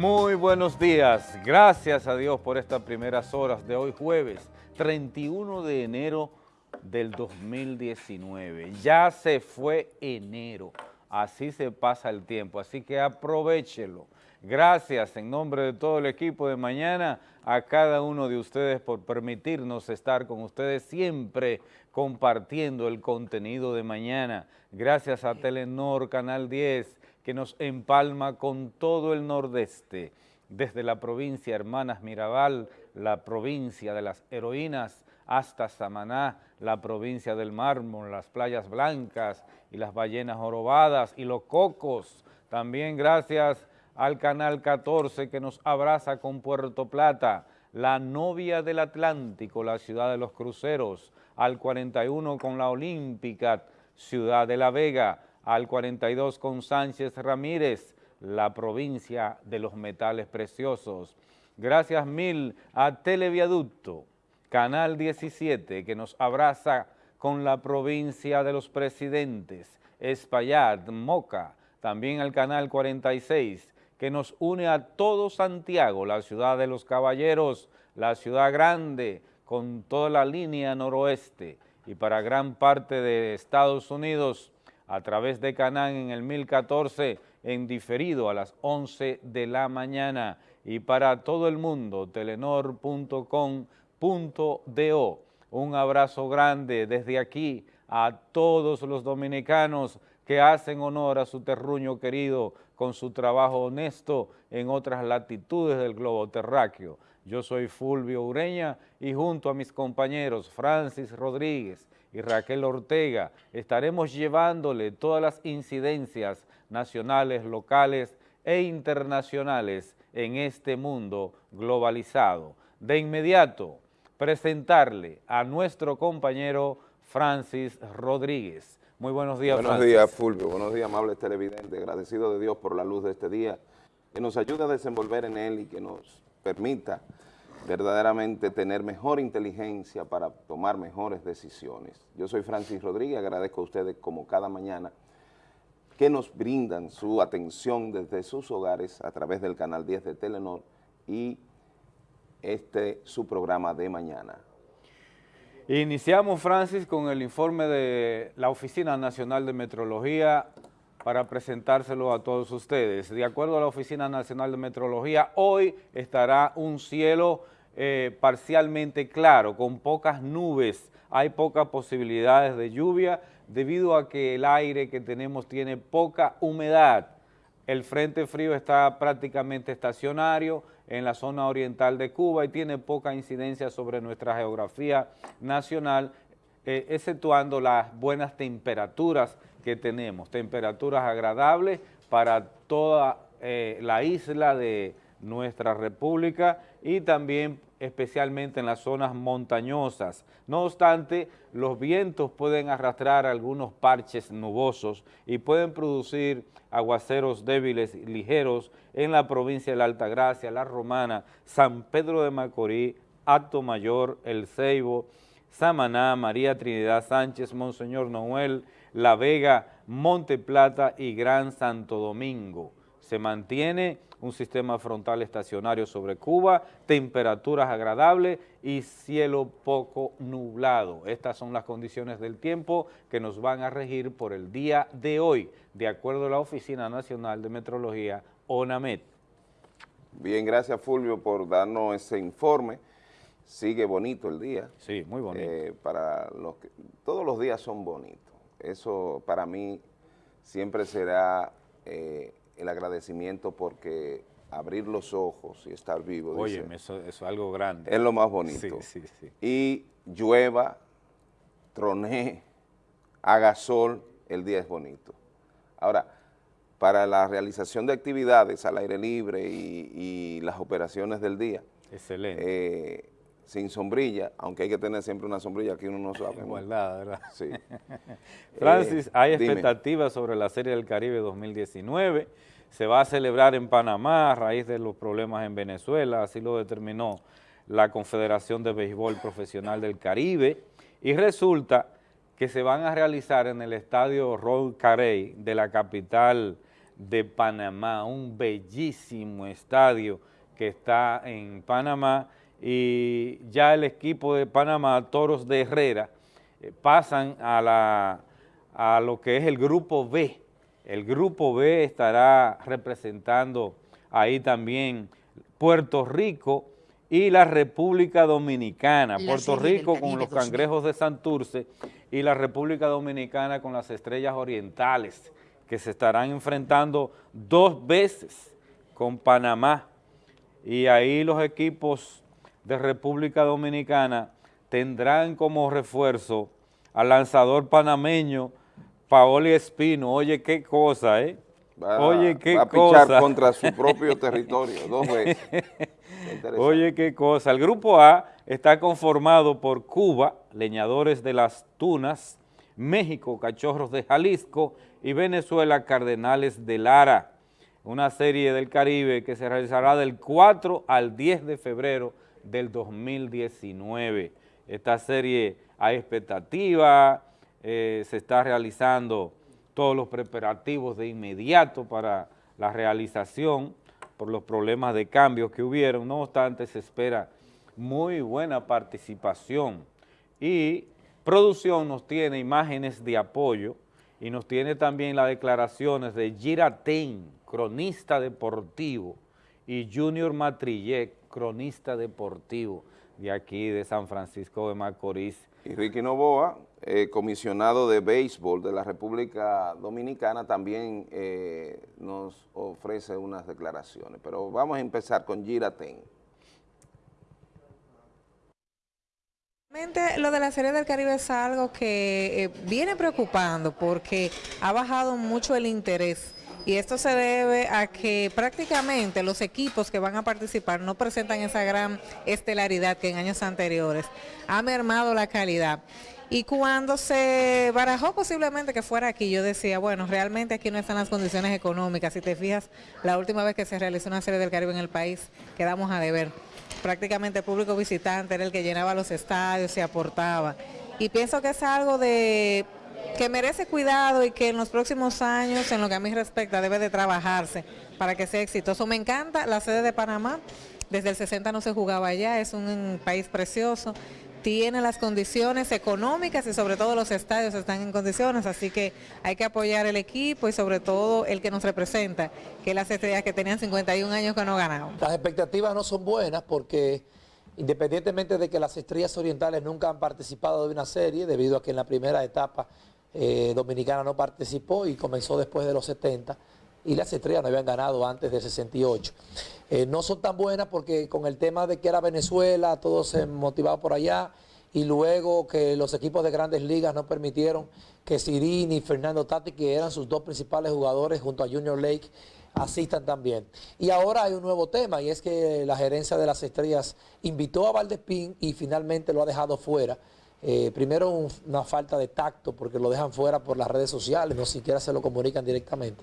Muy buenos días, gracias a Dios por estas primeras horas de hoy jueves 31 de enero del 2019. Ya se fue enero, así se pasa el tiempo, así que aprovechelo. Gracias en nombre de todo el equipo de mañana a cada uno de ustedes por permitirnos estar con ustedes siempre compartiendo el contenido de mañana. Gracias a Telenor Canal 10, que nos empalma con todo el nordeste, desde la provincia Hermanas Mirabal, la provincia de las heroínas, hasta Samaná, la provincia del mármol, las playas blancas y las ballenas jorobadas y los cocos. También gracias al Canal 14 que nos abraza con Puerto Plata, la novia del Atlántico, la ciudad de los cruceros, al 41 con la Olímpica, ciudad de La Vega, al 42 con Sánchez Ramírez, la provincia de los metales preciosos. Gracias mil a Televiaducto, Canal 17, que nos abraza con la provincia de los presidentes, Espaillat, Moca, también al Canal 46, que nos une a todo Santiago, la ciudad de los caballeros, la ciudad grande, con toda la línea noroeste, y para gran parte de Estados Unidos, a través de Canán en el 1014 en diferido a las 11 de la mañana y para todo el mundo telenor.com.do. Un abrazo grande desde aquí a todos los dominicanos que hacen honor a su terruño querido con su trabajo honesto en otras latitudes del globo terráqueo. Yo soy Fulvio Ureña y junto a mis compañeros Francis Rodríguez, y Raquel Ortega estaremos llevándole todas las incidencias nacionales, locales e internacionales en este mundo globalizado. De inmediato, presentarle a nuestro compañero Francis Rodríguez. Muy buenos días, Buenos días, Fulvio. Buenos días, amables televidentes. Agradecido de Dios por la luz de este día, que nos ayuda a desenvolver en él y que nos permita verdaderamente tener mejor inteligencia para tomar mejores decisiones. Yo soy Francis Rodríguez, agradezco a ustedes como cada mañana que nos brindan su atención desde sus hogares a través del canal 10 de Telenor y este su programa de mañana. Iniciamos, Francis, con el informe de la Oficina Nacional de Metrología para presentárselo a todos ustedes. De acuerdo a la Oficina Nacional de Metrología, hoy estará un cielo eh, parcialmente claro, con pocas nubes, hay pocas posibilidades de lluvia debido a que el aire que tenemos tiene poca humedad. El frente frío está prácticamente estacionario en la zona oriental de Cuba y tiene poca incidencia sobre nuestra geografía nacional, eh, exceptuando las buenas temperaturas que tenemos, temperaturas agradables para toda eh, la isla de nuestra república y también especialmente en las zonas montañosas. No obstante, los vientos pueden arrastrar algunos parches nubosos y pueden producir aguaceros débiles y ligeros en la provincia de la Altagracia, La Romana, San Pedro de Macorís, Acto Mayor, El Ceibo, Samaná, María Trinidad Sánchez, Monseñor Noel, La Vega, Monte Plata y Gran Santo Domingo. Se mantiene un sistema frontal estacionario sobre Cuba, temperaturas agradables y cielo poco nublado. Estas son las condiciones del tiempo que nos van a regir por el día de hoy, de acuerdo a la Oficina Nacional de Metrología, ONAMET. Bien, gracias Fulvio por darnos ese informe. Sigue bonito el día. Sí, muy bonito. Eh, para los que, todos los días son bonitos. Eso para mí siempre será eh, el agradecimiento porque abrir los ojos y estar vivo. Oye, eso, es algo grande. Es lo más bonito. Sí, sí, sí. Y llueva, troné, haga sol, el día es bonito. Ahora, para la realización de actividades al aire libre y, las operaciones del día. Excelente. Eh, sin sombrilla, aunque hay que tener siempre una sombrilla que uno no sabe. Igualdad, ¿verdad? Sí. Francis, eh, hay expectativas sobre la Serie del Caribe 2019. Se va a celebrar en Panamá a raíz de los problemas en Venezuela, así lo determinó la Confederación de Béisbol Profesional del Caribe. Y resulta que se van a realizar en el estadio Ron Carey de la capital de Panamá, un bellísimo estadio que está en Panamá y ya el equipo de Panamá, Toros de Herrera, eh, pasan a, la, a lo que es el grupo B. El grupo B estará representando ahí también Puerto Rico y la República Dominicana. Puerto Rico con los cangrejos de Santurce y la República Dominicana con las estrellas orientales que se estarán enfrentando dos veces con Panamá y ahí los equipos de República Dominicana tendrán como refuerzo al lanzador panameño Paoli Espino. Oye, qué cosa, ¿eh? Oye, qué va a pichar contra su propio territorio dos veces. Oye, qué cosa. El grupo A está conformado por Cuba, Leñadores de las Tunas, México, Cachorros de Jalisco y Venezuela, Cardenales de Lara. Una serie del Caribe que se realizará del 4 al 10 de febrero del 2019. Esta serie hay expectativa, eh, se está realizando todos los preparativos de inmediato para la realización por los problemas de cambio que hubieron, no obstante se espera muy buena participación y producción nos tiene imágenes de apoyo y nos tiene también las declaraciones de Giraten, cronista deportivo, y Junior Matrillé, cronista deportivo de aquí de San Francisco de Macorís. Y Ricky Novoa, eh, comisionado de béisbol de la República Dominicana, también eh, nos ofrece unas declaraciones. Pero vamos a empezar con Giraten. Lo de la Serie del Caribe es algo que eh, viene preocupando porque ha bajado mucho el interés y esto se debe a que prácticamente los equipos que van a participar no presentan esa gran estelaridad que en años anteriores. Ha mermado la calidad. Y cuando se barajó posiblemente que fuera aquí, yo decía, bueno, realmente aquí no están las condiciones económicas. Si te fijas, la última vez que se realizó una serie del Caribe en el país, quedamos a deber. Prácticamente el público visitante era el que llenaba los estadios, se aportaba. Y pienso que es algo de que merece cuidado y que en los próximos años, en lo que a mí respecta, debe de trabajarse para que sea exitoso. Me encanta la sede de Panamá, desde el 60 no se jugaba allá, es un país precioso tiene las condiciones económicas y sobre todo los estadios están en condiciones, así que hay que apoyar el equipo y sobre todo el que nos representa, que las estrellas que tenían 51 años que no ganaban. Las expectativas no son buenas porque independientemente de que las estrellas orientales nunca han participado de una serie, debido a que en la primera etapa eh, Dominicana no participó y comenzó después de los 70, y las estrellas no habían ganado antes del 68. Eh, no son tan buenas porque con el tema de que era Venezuela, todo se motivaba por allá, y luego que los equipos de grandes ligas no permitieron que Sirini y Fernando Tati, que eran sus dos principales jugadores junto a Junior Lake, asistan también. Y ahora hay un nuevo tema y es que la gerencia de las estrellas invitó a Valdespín y finalmente lo ha dejado fuera eh, primero una falta de tacto porque lo dejan fuera por las redes sociales, no siquiera se lo comunican directamente.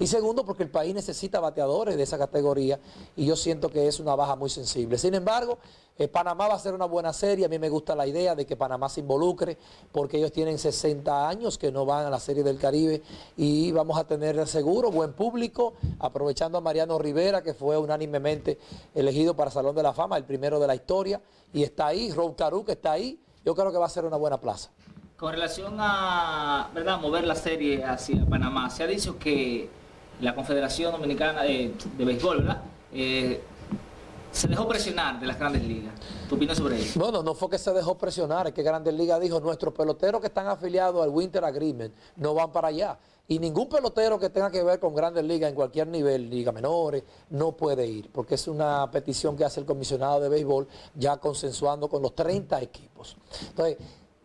Y segundo porque el país necesita bateadores de esa categoría y yo siento que es una baja muy sensible. Sin embargo, eh, Panamá va a ser una buena serie, a mí me gusta la idea de que Panamá se involucre porque ellos tienen 60 años que no van a la Serie del Caribe y vamos a tener seguro buen público, aprovechando a Mariano Rivera que fue unánimemente elegido para Salón de la Fama, el primero de la historia y está ahí, Rob Caru que está ahí, yo creo que va a ser una buena plaza. Con relación a ¿verdad? mover la serie hacia Panamá, se ha dicho que la Confederación Dominicana de, Béisbol ¿verdad? Eh, se dejó presionar de las grandes ligas. ¿Tu opinión sobre eso? No, no, no fue que se dejó presionar, es que Grandes Ligas dijo, nuestros peloteros que están afiliados al Winter Agreement no van para allá. Y ningún pelotero que tenga que ver con Grandes Ligas en cualquier nivel, liga menores, no puede ir, porque es una petición que hace el comisionado de béisbol ya consensuando con los 30 equipos. Entonces,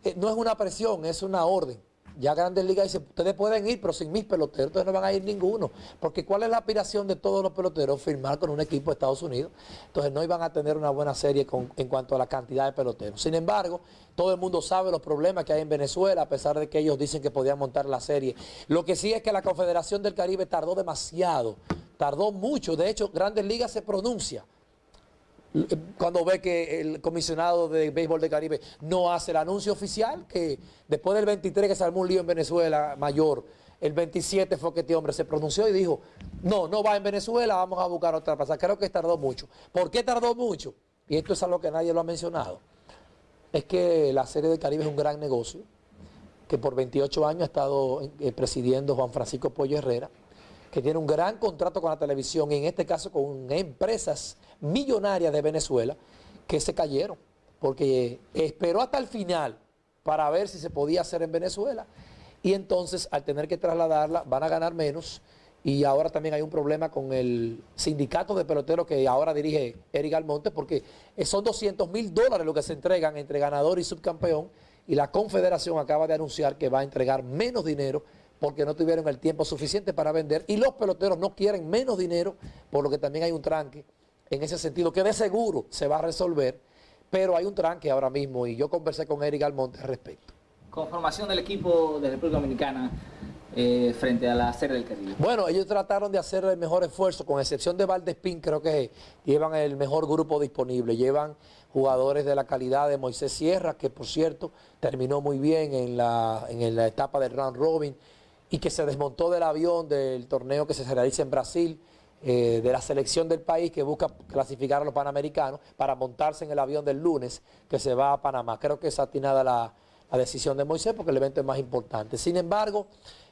eh, no es una presión, es una orden. Ya Grandes Ligas dice, ustedes pueden ir, pero sin mis peloteros, entonces no van a ir ninguno. Porque ¿cuál es la aspiración de todos los peloteros? Firmar con un equipo de Estados Unidos. Entonces no iban a tener una buena serie en cuanto a la cantidad de peloteros. Sin embargo, todo el mundo sabe los problemas que hay en Venezuela, a pesar de que ellos dicen que podían montar la serie. Lo que sí es que la Confederación del Caribe tardó demasiado, tardó mucho. De hecho, Grandes Ligas se pronuncia cuando ve que el comisionado de béisbol de Caribe no hace el anuncio oficial, que después del 23 que se armó un lío en Venezuela mayor, el 27 fue que este hombre se pronunció y dijo, no, no va en Venezuela, vamos a buscar otra plaza. Creo que tardó mucho. ¿Por qué tardó mucho? Y esto es algo que nadie lo ha mencionado. Es que la Serie del Caribe es un gran negocio, que por 28 años ha estado eh, presidiendo Juan Francisco Pollo Herrera, que tiene un gran contrato con la televisión, y en este caso con empresas millonarias de Venezuela, que se cayeron, porque esperó hasta el final para ver si se podía hacer en Venezuela, y entonces al tener que trasladarla van a ganar menos, y ahora también hay un problema con el sindicato de peloteros que ahora dirige Eric Almonte, porque son 200 mil dólares lo que se entregan entre ganador y subcampeón, y la confederación acaba de anunciar que va a entregar menos dinero porque no tuvieron el tiempo suficiente para vender, y los peloteros no quieren menos dinero, por lo que también hay un tranque en ese sentido, que de seguro se va a resolver, pero hay un tranque ahora mismo, y yo conversé con Eric Almonte al respecto. Conformación del equipo de República Dominicana, eh, frente a la Serie del Caribe? Bueno, ellos trataron de hacer el mejor esfuerzo, con excepción de Valdespín, creo que llevan el mejor grupo disponible, llevan jugadores de la calidad de Moisés Sierra, que por cierto terminó muy bien en la, en la etapa del round robin y que se desmontó del avión del torneo que se realiza en Brasil, eh, de la selección del país que busca clasificar a los panamericanos para montarse en el avión del lunes que se va a Panamá. Creo que es atinada la, la decisión de Moisés porque el evento es más importante. Sin embargo,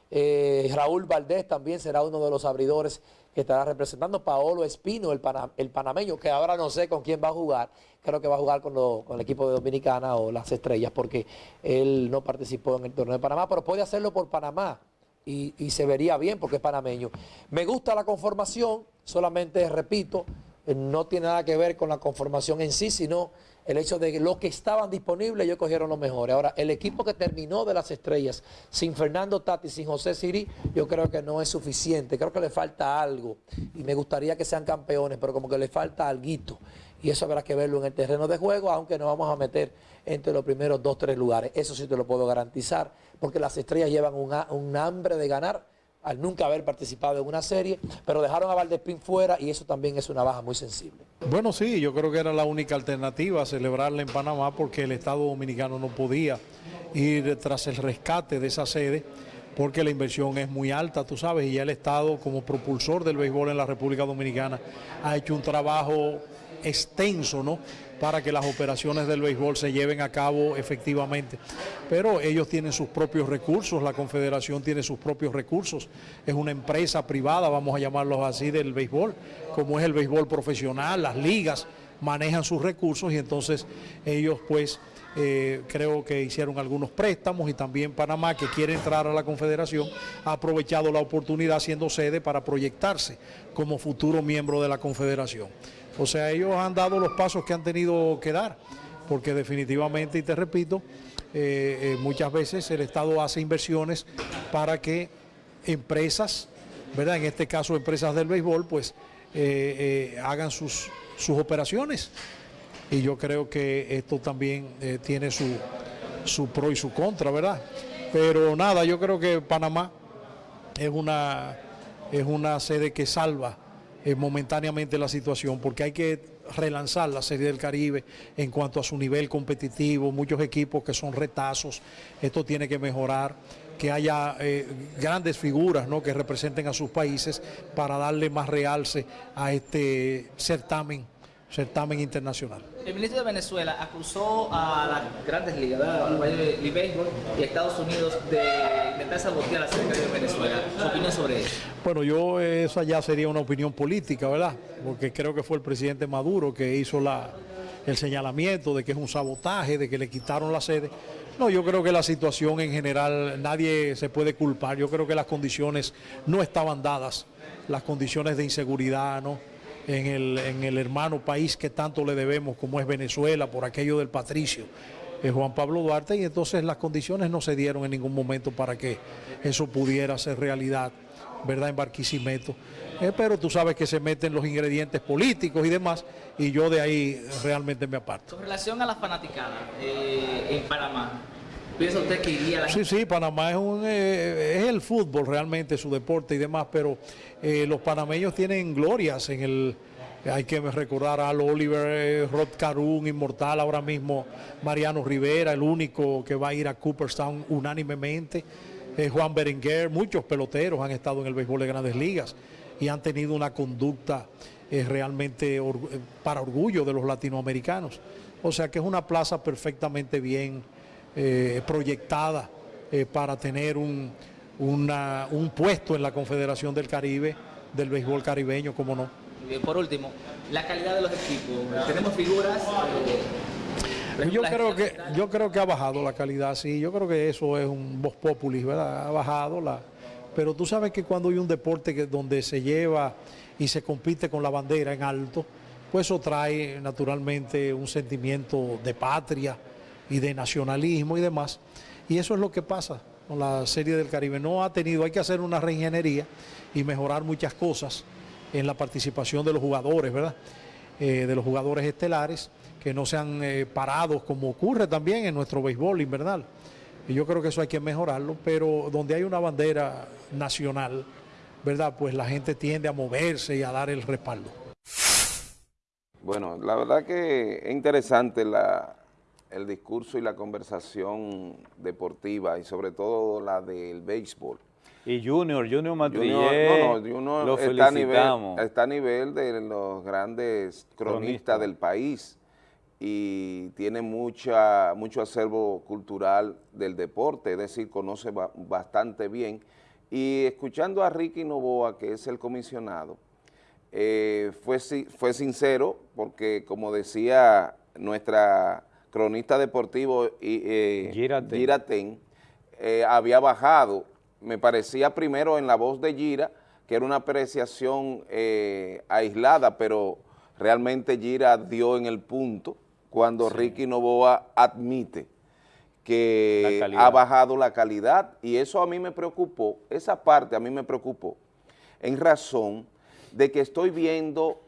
eh, Raúl Valdés también será uno de los abridores que estará representando. Paolo Espino, el, el, panameño, que ahora no sé con quién va a jugar. Creo que va a jugar con, con, el equipo de Dominicana o las Estrellas porque él no participó en el torneo de Panamá, pero puede hacerlo por Panamá. Y, se vería bien porque es panameño. Me gusta la conformación, solamente repito, eh, no tiene nada que ver con la conformación en sí, sino el hecho de que los que estaban disponibles ellos cogieron los mejores. Ahora, el equipo que terminó de las estrellas, sin Fernando Tati, sin José Siri, yo creo que no es suficiente. Creo que le falta algo. Y me gustaría que sean campeones, pero como que le falta algo. Y eso habrá que verlo en el terreno de juego, aunque nos vamos a meter entre los primeros dos, tres lugares. Eso sí te lo puedo garantizar, porque las estrellas llevan un hambre de ganar al nunca haber participado en una serie, pero dejaron a Valdespín fuera y eso también es una baja muy sensible. Bueno, sí, yo creo que era la única alternativa celebrarla en Panamá porque el Estado Dominicano no podía ir tras el rescate de esa sede porque la inversión es muy alta, tú sabes, y ya el Estado como propulsor del béisbol en la República Dominicana ha hecho un trabajo extenso, ¿no? para que las operaciones del béisbol se lleven a cabo efectivamente. Pero ellos tienen sus propios recursos, la Confederación tiene sus propios recursos, es una empresa privada, vamos a llamarlos así, del béisbol, como es el béisbol profesional, las ligas manejan sus recursos y entonces ellos pues eh, creo que hicieron algunos préstamos y también Panamá, que quiere entrar a la Confederación, ha aprovechado la oportunidad siendo sede para proyectarse como futuro miembro de la Confederación. O sea, ellos han dado los pasos que han tenido que dar, porque definitivamente, y te repito, eh, eh, muchas veces el Estado hace inversiones para que empresas, ¿verdad? En este caso empresas del béisbol, pues eh, hagan sus, sus operaciones. Y yo creo que esto también tiene su, su pro y su contra, ¿verdad? Pero nada, yo creo que Panamá es una, es una sede que salva eh, momentáneamente la situación, porque hay que relanzar la Serie del Caribe en cuanto a su nivel competitivo, muchos equipos que son retazos, esto tiene que mejorar, que haya eh, grandes figuras ¿no? que representen a sus países para darle más realce a este certamen certamen internacional. El ministro de Venezuela acusó a las grandes ligas, al béisbol y a Estados Unidos de intentar sabotear la Secretaría de Venezuela. ¿Su opinión sobre eso? Bueno, yo eso ya sería una opinión política, ¿verdad? Porque creo que fue el presidente Maduro que hizo la, el señalamiento de que es un sabotaje, de que le quitaron la sede. No, yo creo que la situación en general nadie se puede culpar. Yo creo que las condiciones no estaban dadas, las condiciones de inseguridad, ¿no? En el, en el hermano país que tanto le debemos como es Venezuela por aquello del patricio. Juan Pablo Duarte y entonces las condiciones no se dieron en ningún momento para que eso pudiera ser realidad, ¿verdad? En Barquisimeto. Eh, pero tú sabes que se meten los ingredientes políticos y demás y yo de ahí realmente me aparto. Con relación a la fanaticada eh, en Panamá, ¿Piensa usted que iría la Sí, sí, Panamá es, un, eh, es el fútbol realmente, su deporte y demás, pero eh, los panameños tienen glorias en el... Hay que recordar a Oliver, eh, Rod Carun, inmortal ahora mismo, Mariano Rivera, el único que va a ir a Cooperstown unánimemente. eh, Juan Berenguer, muchos peloteros han estado en el béisbol de grandes ligas y han tenido una conducta eh, realmente eh, para orgullo de los latinoamericanos. O sea que es una plaza perfectamente bien proyectada para tener un, un puesto en la Confederación del Caribe del béisbol caribeño, como no. Por último, la calidad de los equipos. Tenemos figuras yo creo que yo creo que ha bajado la calidad, sí, yo creo que eso es un voz populis, ¿verdad? Ha bajado la pero tú sabes que cuando hay un deporte que, donde se lleva y se compite con la bandera en alto, pues eso trae naturalmente un sentimiento de patria y de nacionalismo y demás. Y eso es lo que pasa con la Serie del Caribe. No ha tenido, hay que hacer una reingeniería y mejorar muchas cosas en la participación de los jugadores, ¿verdad? Eh, de los jugadores estelares que no sean eh, parados como ocurre también en nuestro béisbol invernal. Y yo creo que eso hay que mejorarlo, pero donde hay una bandera nacional, ¿verdad? Pues la gente tiende a moverse y a dar el respaldo. Bueno, la verdad que es interesante la, el discurso y la conversación deportiva y sobre todo la del béisbol. Y Junior, Junior Matrillé, no, no, lo está a, nivel, está a nivel de los grandes cronistas del país y tiene mucha, mucho acervo cultural del deporte, es decir, conoce bastante bien. Y escuchando a Ricky Novoa, que es el comisionado, eh, fue, fue sincero porque, como decía nuestra cronista deportivo eh, Giraten, eh, había bajado, me parecía primero en la voz de Gira, que era una apreciación aislada, pero realmente Gira dio en el punto, cuando Ricky Novoa admite que ha bajado la calidad. Y eso a mí me preocupó, esa parte a mí me preocupó en razón de que estoy viendo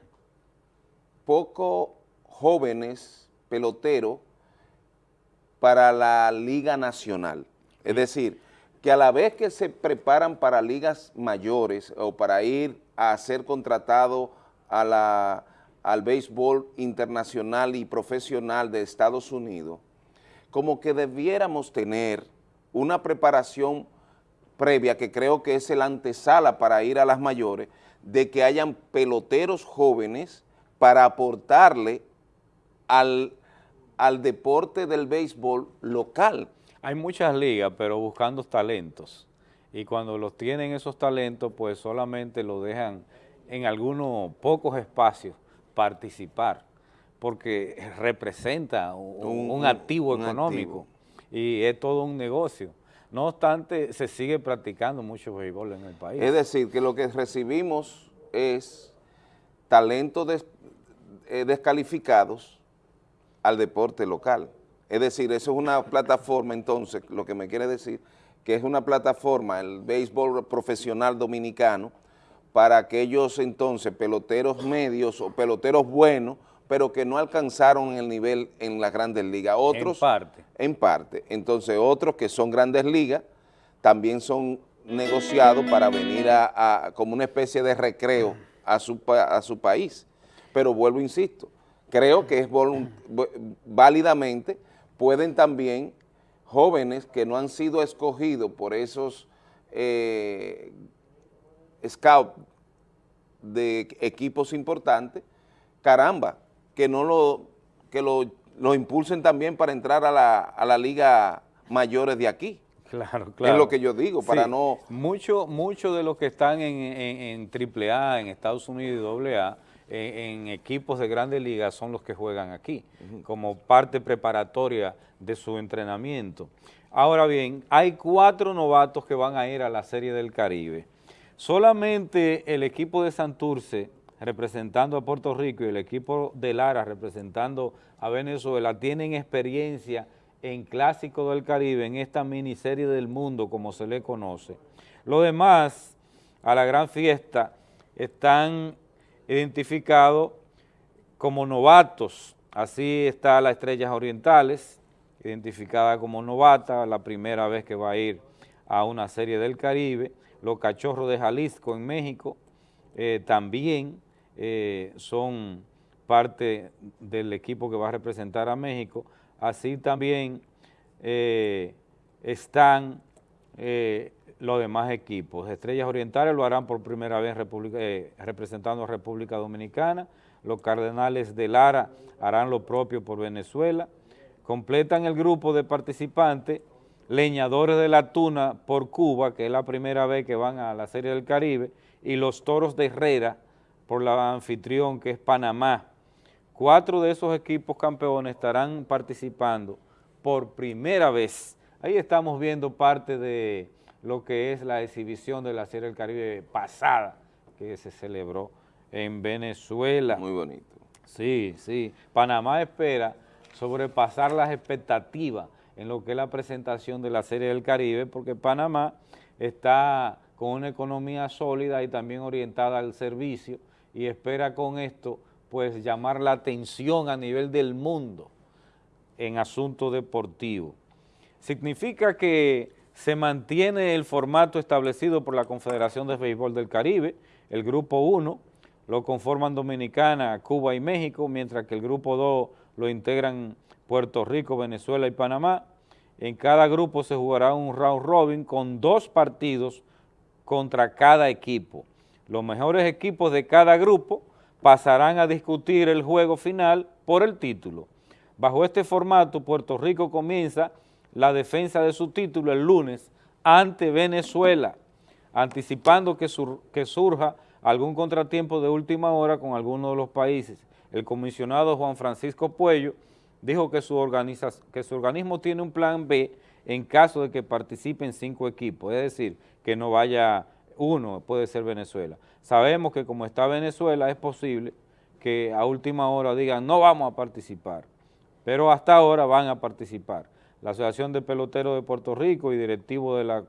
pocos jóvenes peloteros para la Liga Nacional. Es decir, que a la vez que se preparan para ligas mayores o para ir a ser contratado al béisbol internacional y profesional de Estados Unidos, como que debiéramos tener una preparación previa, que creo que es el antesala para ir a las mayores, de que hayan peloteros jóvenes para aportarle al, al deporte del béisbol local. Hay muchas ligas, pero buscando talentos, y cuando los tienen esos talentos, pues solamente lo dejan en algunos pocos espacios participar, porque representa un, activo económico y es todo un negocio. No obstante, se sigue practicando mucho béisbol en el país. Es decir, que lo que recibimos es talentos eh, descalificados al deporte local. Es decir, eso es una plataforma, entonces, lo que me quiere decir, que es una plataforma, el béisbol profesional dominicano, para aquellos entonces peloteros medios o peloteros buenos, pero que no alcanzaron el nivel en las grandes ligas. Otros, en parte. En parte. Entonces otros que son grandes ligas también son negociados para venir a, como una especie de recreo a su, a su país. Pero vuelvo, insisto, creo que es válidamente, pueden también jóvenes que no han sido escogidos por esos eh, scout de equipos importantes, caramba, que no lo, que lo, impulsen también para entrar a la, a la liga mayores de aquí. Claro, claro. Es lo que yo digo, para no... Muchos mucho de los que están en, en, AAA, en Estados Unidos y AA, en, equipos de grandes ligas son los que juegan aquí, como parte preparatoria de su entrenamiento. Ahora bien, hay cuatro novatos que van a ir a la Serie del Caribe. Solamente el equipo de Santurce representando a Puerto Rico y el equipo de Lara representando a Venezuela tienen experiencia en Clásico del Caribe, en esta miniserie del mundo como se le conoce. Los demás, a la gran fiesta, están identificados como novatos. Así está la Estrellas Orientales, identificada como novata, la primera vez que va a ir a una serie del Caribe los Cachorros de Jalisco en México eh, también eh, son parte del equipo que va a representar a México, así también eh, están los demás equipos. Estrellas Orientales lo harán por primera vez eh, representando a República Dominicana, los Cardenales de Lara harán lo propio por Venezuela, completan el grupo de participantes Leñadores de la Tuna por Cuba, que es la primera vez que van a la Serie del Caribe, y los Toros de Herrera por la anfitrión que es Panamá. Cuatro de esos equipos campeones estarán participando por primera vez. Ahí estamos viendo parte de lo que es la exhibición de la Serie del Caribe pasada que se celebró en Venezuela. Muy bonito. Sí, sí. Panamá espera sobrepasar las expectativas en lo que es la presentación de la Serie del Caribe, porque Panamá está con una economía sólida y también orientada al servicio y espera con esto pues llamar la atención a nivel del mundo en asuntos deportivos. Significa que se mantiene el formato establecido por la Confederación de Béisbol del Caribe, el Grupo 1, lo conforman Dominicana, Cuba y México, mientras que el Grupo 2 lo integran Puerto Rico, Venezuela y Panamá. En cada grupo se jugará un round robin con dos partidos contra cada equipo. Los mejores equipos de cada grupo pasarán a discutir el juego final por el título. Bajo este formato, Puerto Rico comienza la defensa de su título el lunes ante Venezuela, anticipando que, que surja algún contratiempo de última hora con alguno de los países. El comisionado Juan Francisco Puello dijo que su, que su organismo tiene un plan B en caso de que participen cinco equipos, es decir, que no vaya uno, puede ser Venezuela. Sabemos que como está Venezuela es posible que a última hora digan no vamos a participar, pero hasta ahora van a participar. La Asociación de Peloteros de Puerto Rico y directivo de la,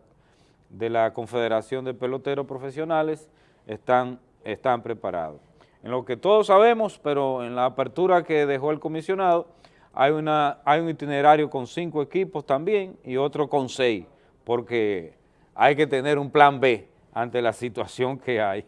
de la Confederación de Peloteros Profesionales están, están preparados. En lo que todos sabemos, pero en la apertura que dejó el comisionado, hay, una, hay un itinerario con cinco equipos también y otro con seis, porque hay que tener un plan B ante la situación que hay.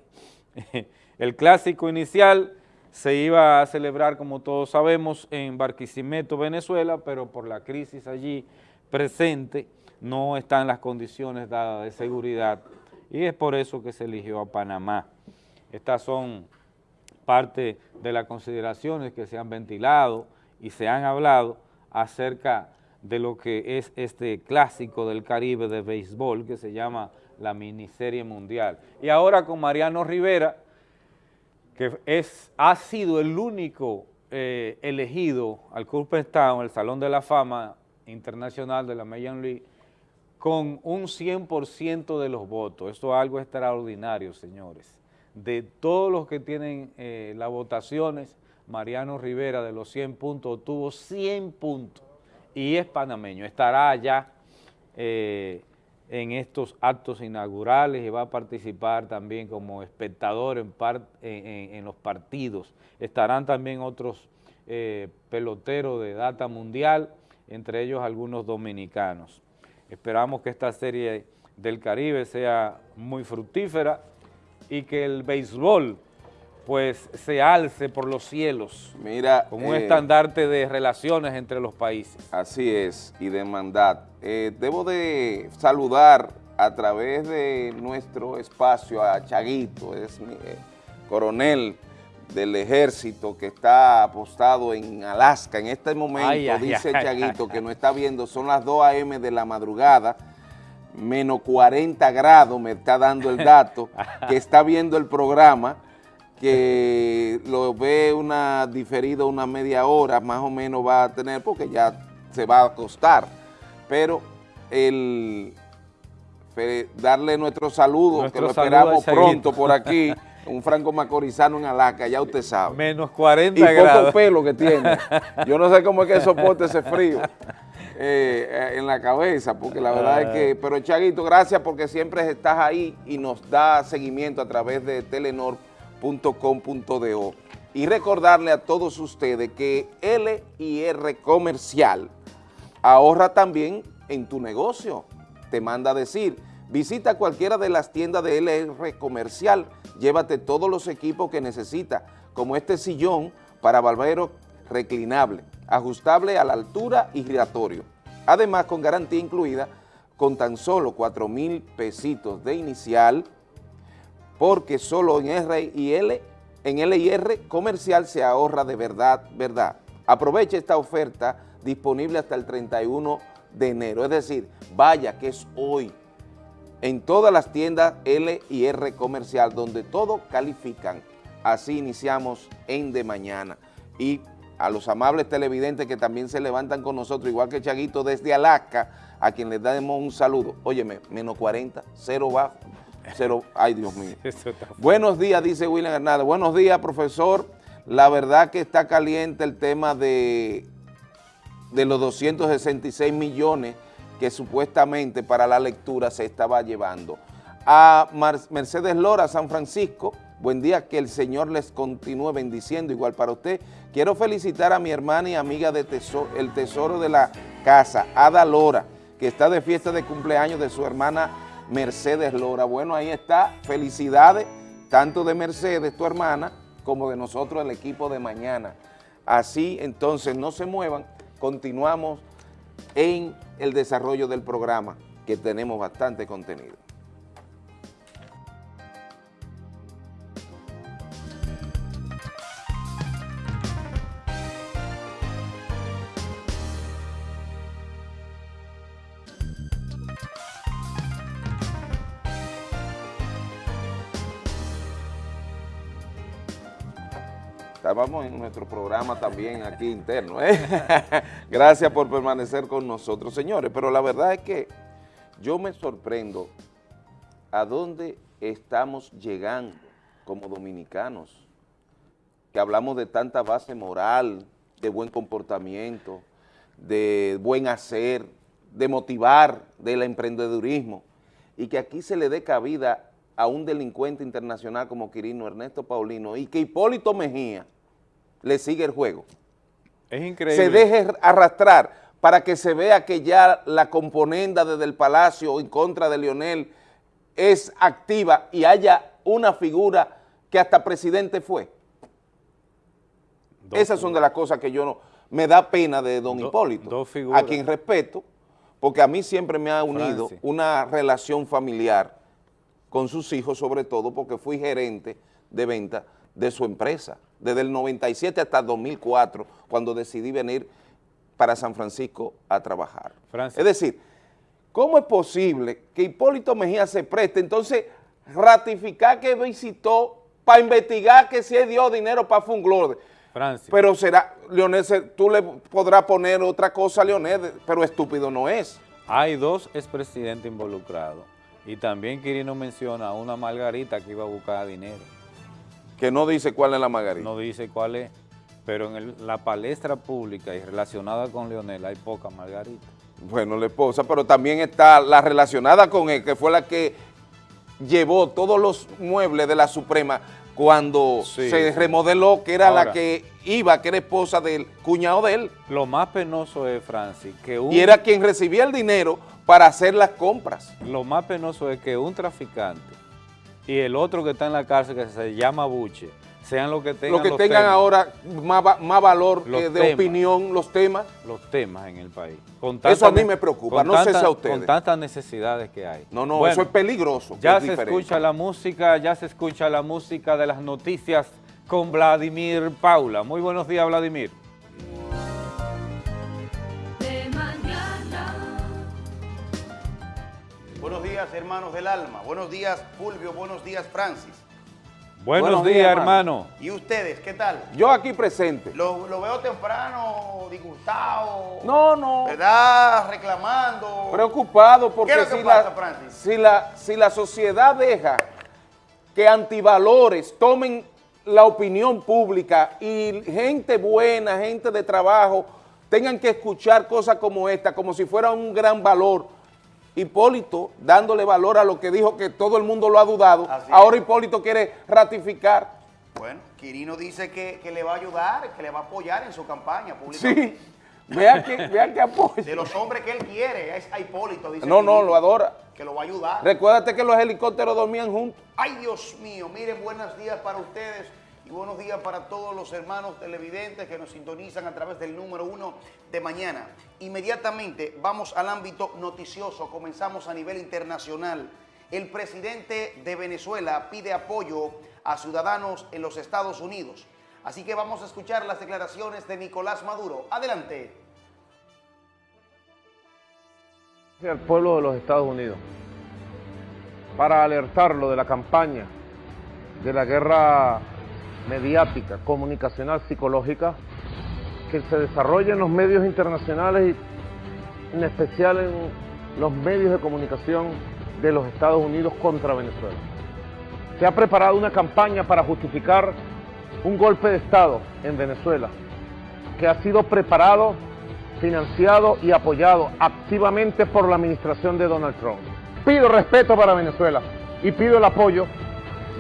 El clásico inicial se iba a celebrar, como todos sabemos, en Barquisimeto, Venezuela, pero por la crisis allí presente no están las condiciones dadas de seguridad y es por eso que se eligió a Panamá. Estas son parte de las consideraciones que se han ventilado y se han hablado acerca de lo que es este clásico del Caribe de béisbol que se llama la miniserie mundial. Y ahora con Mariano Rivera, que es, ha sido el único eh, elegido al Cooperstown, el Salón de la Fama Internacional de la Major League, con un 100% de los votos. Esto es algo extraordinario, señores. De todos los que tienen eh, las votaciones, Mariano Rivera de los 100 puntos tuvo 100 puntos y es panameño, estará allá eh, en estos actos inaugurales y va a participar también como espectador en, los partidos. Estarán también otros eh, peloteros de data mundial, entre ellos algunos dominicanos. Esperamos que esta serie del Caribe sea muy fructífera y que el béisbol pues se alce por los cielos Mira, como un eh, estandarte de relaciones entre los países. Así es, y de mandat. Eh, debo de saludar a través de nuestro espacio a Chaguito, es mi eh, coronel del ejército que está apostado en Alaska. En este momento, dice Chaguito, que no está viendo, son las 2 a.m. de la madrugada, menos 40 grados, me está dando el dato, que está viendo el programa que lo ve una diferido una media hora, más o menos va a tener, porque ya se va a acostar. Pero el darle nuestro saludo, que lo esperamos pronto por aquí, un franco macorizano en Alaca, ya usted sabe. Menos 40 grados. Y poco pelo que tiene. Yo no sé cómo es que soporte ese frío eh, en la cabeza, porque la verdad es que... Pero Chaguito, gracias porque siempre estás ahí y nos da seguimiento a través de Telenor y recordarle a todos ustedes que LIR Comercial ahorra también en tu negocio. Te manda decir, visita cualquiera de las tiendas de LR Comercial, llévate todos los equipos que necesitas, como este sillón para barbero reclinable, ajustable a la altura y giratorio. Además, con garantía incluida, con tan solo 4 mil pesitos de inicial, porque solo en R y L, en L y R comercial se ahorra de verdad, verdad. Aproveche esta oferta disponible hasta el 31 de enero, es decir, vaya que es hoy, en todas las tiendas L y R comercial, donde todo califican. Así iniciamos en de mañana. Y a los amables televidentes que también se levantan con nosotros, igual que Chaguito desde Alaska, a quien les damos un saludo. Óyeme, menos 40, cero bajo, ay Dios mío. Buenos días, dice William Hernández. Buenos días, profesor. La verdad que está caliente el tema de, de los 266 millones que supuestamente para la lectura se estaba llevando. A Mercedes Lora, San Francisco, buen día, que el Señor les continúe bendiciendo, igual para usted. Quiero felicitar a mi hermana y amiga de tesoro, el tesoro de la casa, Ada Lora, que está de fiesta de cumpleaños de su hermana Mercedes Lora. Bueno, ahí está, felicidades, tanto de Mercedes, tu hermana, como de nosotros, el equipo de mañana. Así, entonces, no se muevan, continuamos en el desarrollo del programa, que tenemos bastante contenido. Estábamos en nuestro programa también aquí interno. ¿eh? Gracias por permanecer con nosotros, señores. Pero la verdad es que yo me sorprendo a dónde estamos llegando como dominicanos, que hablamos de tanta base moral, de buen comportamiento, de buen hacer, de motivar del emprendedurismo, y que aquí se le dé cabida a un delincuente internacional como Quirino Ernesto Paulino y que Hipólito Mejía le sigue el juego. Es increíble. Se deje arrastrar para que se vea que ya la componenda desde el Palacio en contra de Leonel es activa y haya una figura que hasta presidente fue. Esas son de las cosas que yo no... Me da pena de don Hipólito, a quien respeto, porque a mí siempre me ha unido una relación familiar con sus hijos, sobre todo porque fui gerente de venta de su empresa, desde el 97 hasta 2004, cuando decidí venir para San Francisco a trabajar. Es decir, ¿cómo es posible que Hipólito Mejía se preste entonces ratificar que visitó para investigar que si dio dinero para Funglode? Francia. Pero será, Leonel, tú le podrás poner otra cosa a Leonel, pero estúpido no es. Hay dos expresidentes involucrados y también Quirino menciona a una Margarita que iba a buscar dinero. Que no dice cuál es la margarita. No dice cuál es, pero en la palestra pública y relacionada con Leonel hay poca margarita. Bueno, la esposa, pero también está la relacionada con él, que fue la que llevó todos los muebles de la Suprema cuando se remodeló, que era la que iba, que era esposa del cuñado de él. Lo más penoso es, Francis, que un... Y era quien recibía el dinero para hacer las compras. Lo más penoso es que un traficante y el otro que está en la cárcel que se llama Buche, sean los que tengan Los que tengan ahora más, valor eh, de opinión, los temas. Los temas en el país. eso a mí me preocupa, no sé si a ustedes. Con tantas necesidades que hay. No, no, eso es peligroso. Ya se escucha la música, ya se escucha la música de las noticias con Vladimir Paula. Muy buenos días, Vladimir. Días, hermanos del alma. Buenos días, Fulvio. Buenos días, Francis. Buenos, días, hermano. ¿Y ustedes, qué tal? Yo aquí presente. Lo, veo temprano, disgustado. No, no. ¿Verdad? Reclamando. Preocupado porque ¿Qué es lo que pasa, Francis? Si la, si la sociedad deja que antivalores tomen la opinión pública y gente buena, gente de trabajo, tengan que escuchar cosas como esta, como si fuera un gran valor, Hipólito, dándole valor a lo que dijo que todo el mundo lo ha dudado, ahora Hipólito quiere ratificar. Bueno, Quirino dice que, le va a ayudar, que le va a apoyar en su campaña pública. Sí, vean que, vean que apoya. De los hombres que él quiere, es a Hipólito, dice No, no, lo adora. Que lo va a ayudar. Recuérdate que los helicópteros dormían juntos. Ay, Dios mío, miren, buenos días para ustedes. Y buenos días para todos los hermanos televidentes que nos sintonizan a través del número uno de mañana. Inmediatamente vamos al ámbito noticioso, comenzamos a nivel internacional. El presidente de Venezuela pide apoyo a ciudadanos en los Estados Unidos. Así que vamos a escuchar las declaraciones de Nicolás Maduro. Adelante. Al pueblo de los Estados Unidos para alertarlo de la campaña de la guerra mediática, comunicacional, psicológica que se desarrolla en los medios internacionales y en especial en los medios de comunicación de los Estados Unidos contra Venezuela. Se ha preparado una campaña para justificar un golpe de Estado en Venezuela que ha sido preparado, financiado y apoyado activamente por la administración de Donald Trump. Pido respeto para Venezuela y pido el apoyo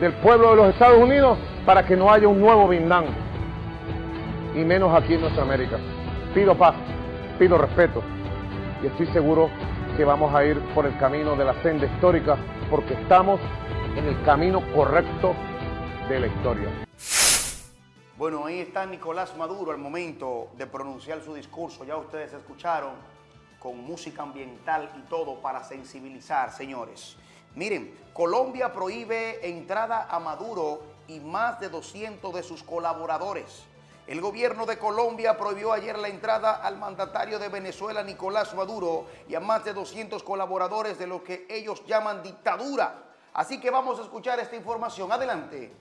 del pueblo de los Estados Unidos para que no haya un nuevo Vietnam y menos aquí en nuestra América. Pido paz, pido respeto y estoy seguro que vamos a ir por el camino de la senda histórica porque estamos en el camino correcto de la historia. Bueno, ahí está Nicolás Maduro al momento de pronunciar su discurso. Ya ustedes escucharon con música ambiental y todo para sensibilizar, señores. Miren, Colombia prohíbe entrada a Maduro y más de 200 de sus colaboradores. El gobierno de Colombia prohibió ayer la entrada al mandatario de Venezuela, Nicolás Maduro, y a más de 200 colaboradores de lo que ellos llaman dictadura. Así que vamos a escuchar esta información. Adelante.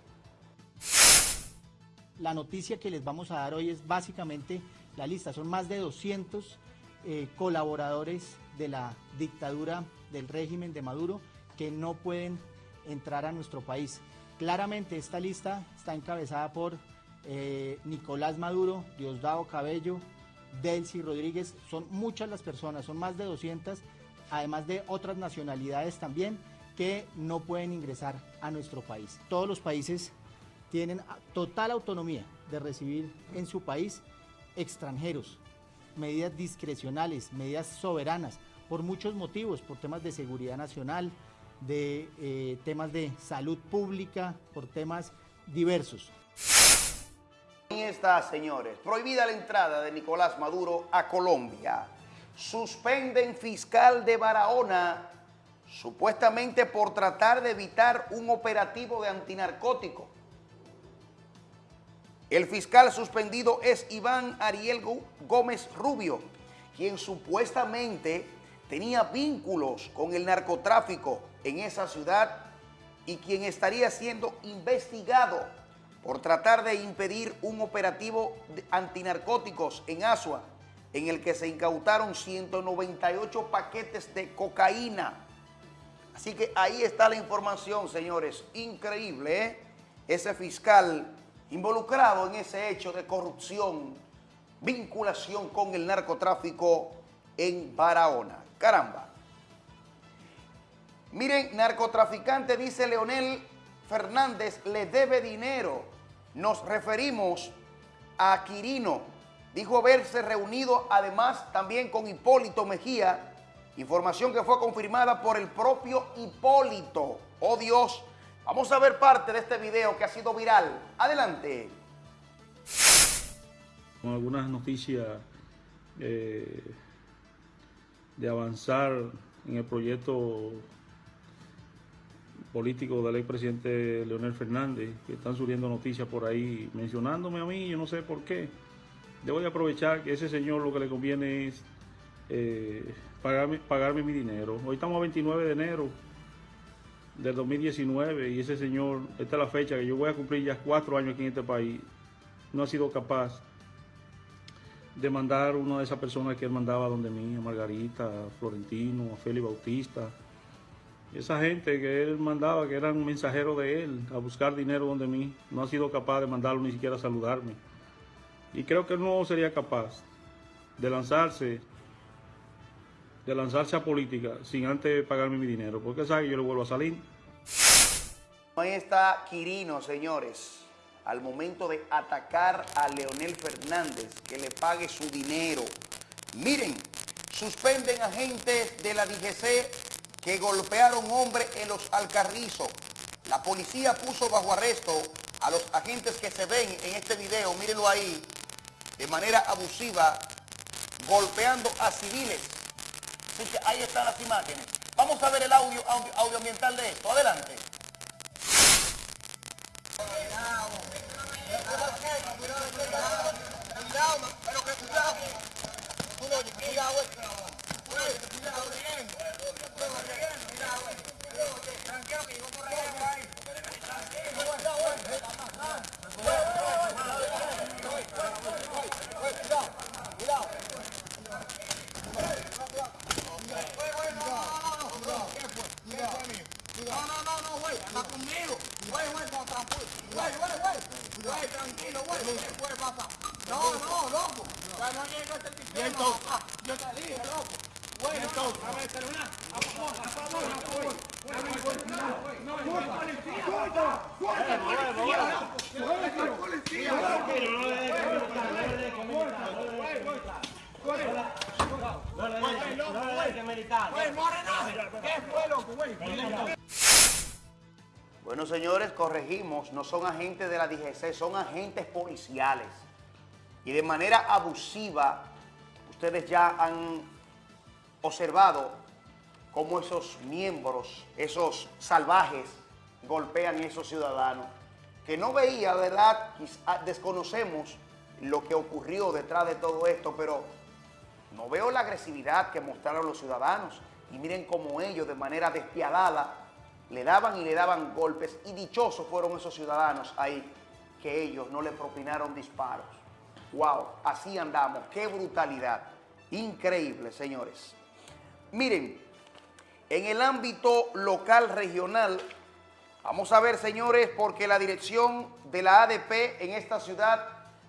La noticia que les vamos a dar hoy es básicamente la lista. Son más de 200 eh, colaboradores de la dictadura del régimen de Maduro que no pueden entrar a nuestro país. Claramente esta lista está encabezada por eh, Nicolás Maduro, Diosdado Cabello, Delcy Rodríguez, son muchas las personas, son más de 200, además de otras nacionalidades también que no pueden ingresar a nuestro país. Todos los países tienen total autonomía de recibir en su país extranjeros, medidas discrecionales, medidas soberanas, por muchos motivos, por temas de seguridad nacional, de eh, temas de salud pública, por temas diversos. Ahí está, señores. Prohibida la entrada de Nicolás Maduro a Colombia. Suspenden fiscal de Barahona, supuestamente por tratar de evitar un operativo de antinarcótico. El fiscal suspendido es Iván Ariel Gómez Rubio, quien supuestamente tenía vínculos con el narcotráfico en esa ciudad y quien estaría siendo investigado por tratar de impedir un operativo antinarcóticos en Asua, en el que se incautaron 198 paquetes de cocaína. Así que ahí está la información, señores. Increíble, ¿eh? Ese fiscal involucrado en ese hecho de corrupción, vinculación con el narcotráfico en Barahona. Caramba. Miren, narcotraficante, dice Leonel Fernández, le debe dinero. Nos referimos a Quirino. Dijo haberse reunido además también con Hipólito Mejía. Información que fue confirmada por el propio Hipólito. Oh Dios, vamos a ver parte de este video que ha sido viral. Adelante. Con algunas noticias eh, de avanzar en el proyecto político del expresidente Leonel Fernández, que están subiendo noticias por ahí mencionándome a mí, yo no sé por qué. Debo de aprovechar que ese señor lo que le conviene es eh, pagarme, pagarme mi dinero. Hoy estamos a 29 de enero del 2019 y ese señor, esta es la fecha que yo voy a cumplir ya cuatro años aquí en este país, no ha sido capaz de mandar una de esas personas que él mandaba donde mí, a Margarita, a Florentino, a Félix Bautista, esa gente que él mandaba, que eran mensajeros de él, a buscar dinero donde mí, no ha sido capaz de mandarlo ni siquiera a saludarme. Y creo que él no sería capaz de lanzarse, de lanzarse a política sin antes pagarme mi dinero, porque sabe que yo le vuelvo a salir. Ahí está Quirino, señores al momento de atacar a Leonel Fernández, que le pague su dinero. Miren, suspenden agentes de la DGC que golpearon hombre en los Alcarrizos. La policía puso bajo arresto a los agentes que se ven en este video, mírenlo ahí, de manera abusiva, golpeando a civiles. Así que ahí están las imágenes. Vamos a ver el audio, audio audioambiental de esto. Adelante. Tranquilo que yo corro ahí. Bueno, señores, corregimos, no son agentes de la DGC, son agentes policiales. Y de manera abusiva, ustedes ya han observado cómo esos miembros, esos salvajes, golpean a esos ciudadanos. Que no veía, ¿verdad? Quizá desconocemos lo que ocurrió detrás de todo esto, pero no veo la agresividad que mostraron los ciudadanos. Y miren cómo ellos, de manera despiadada, le daban y le daban golpes y dichosos fueron esos ciudadanos ahí que ellos no le propinaron disparos. ¡Wow! Así andamos. ¡Qué brutalidad! Increíble, señores. Miren, en el ámbito local regional, vamos a ver, señores, porque la dirección de la ADP en esta ciudad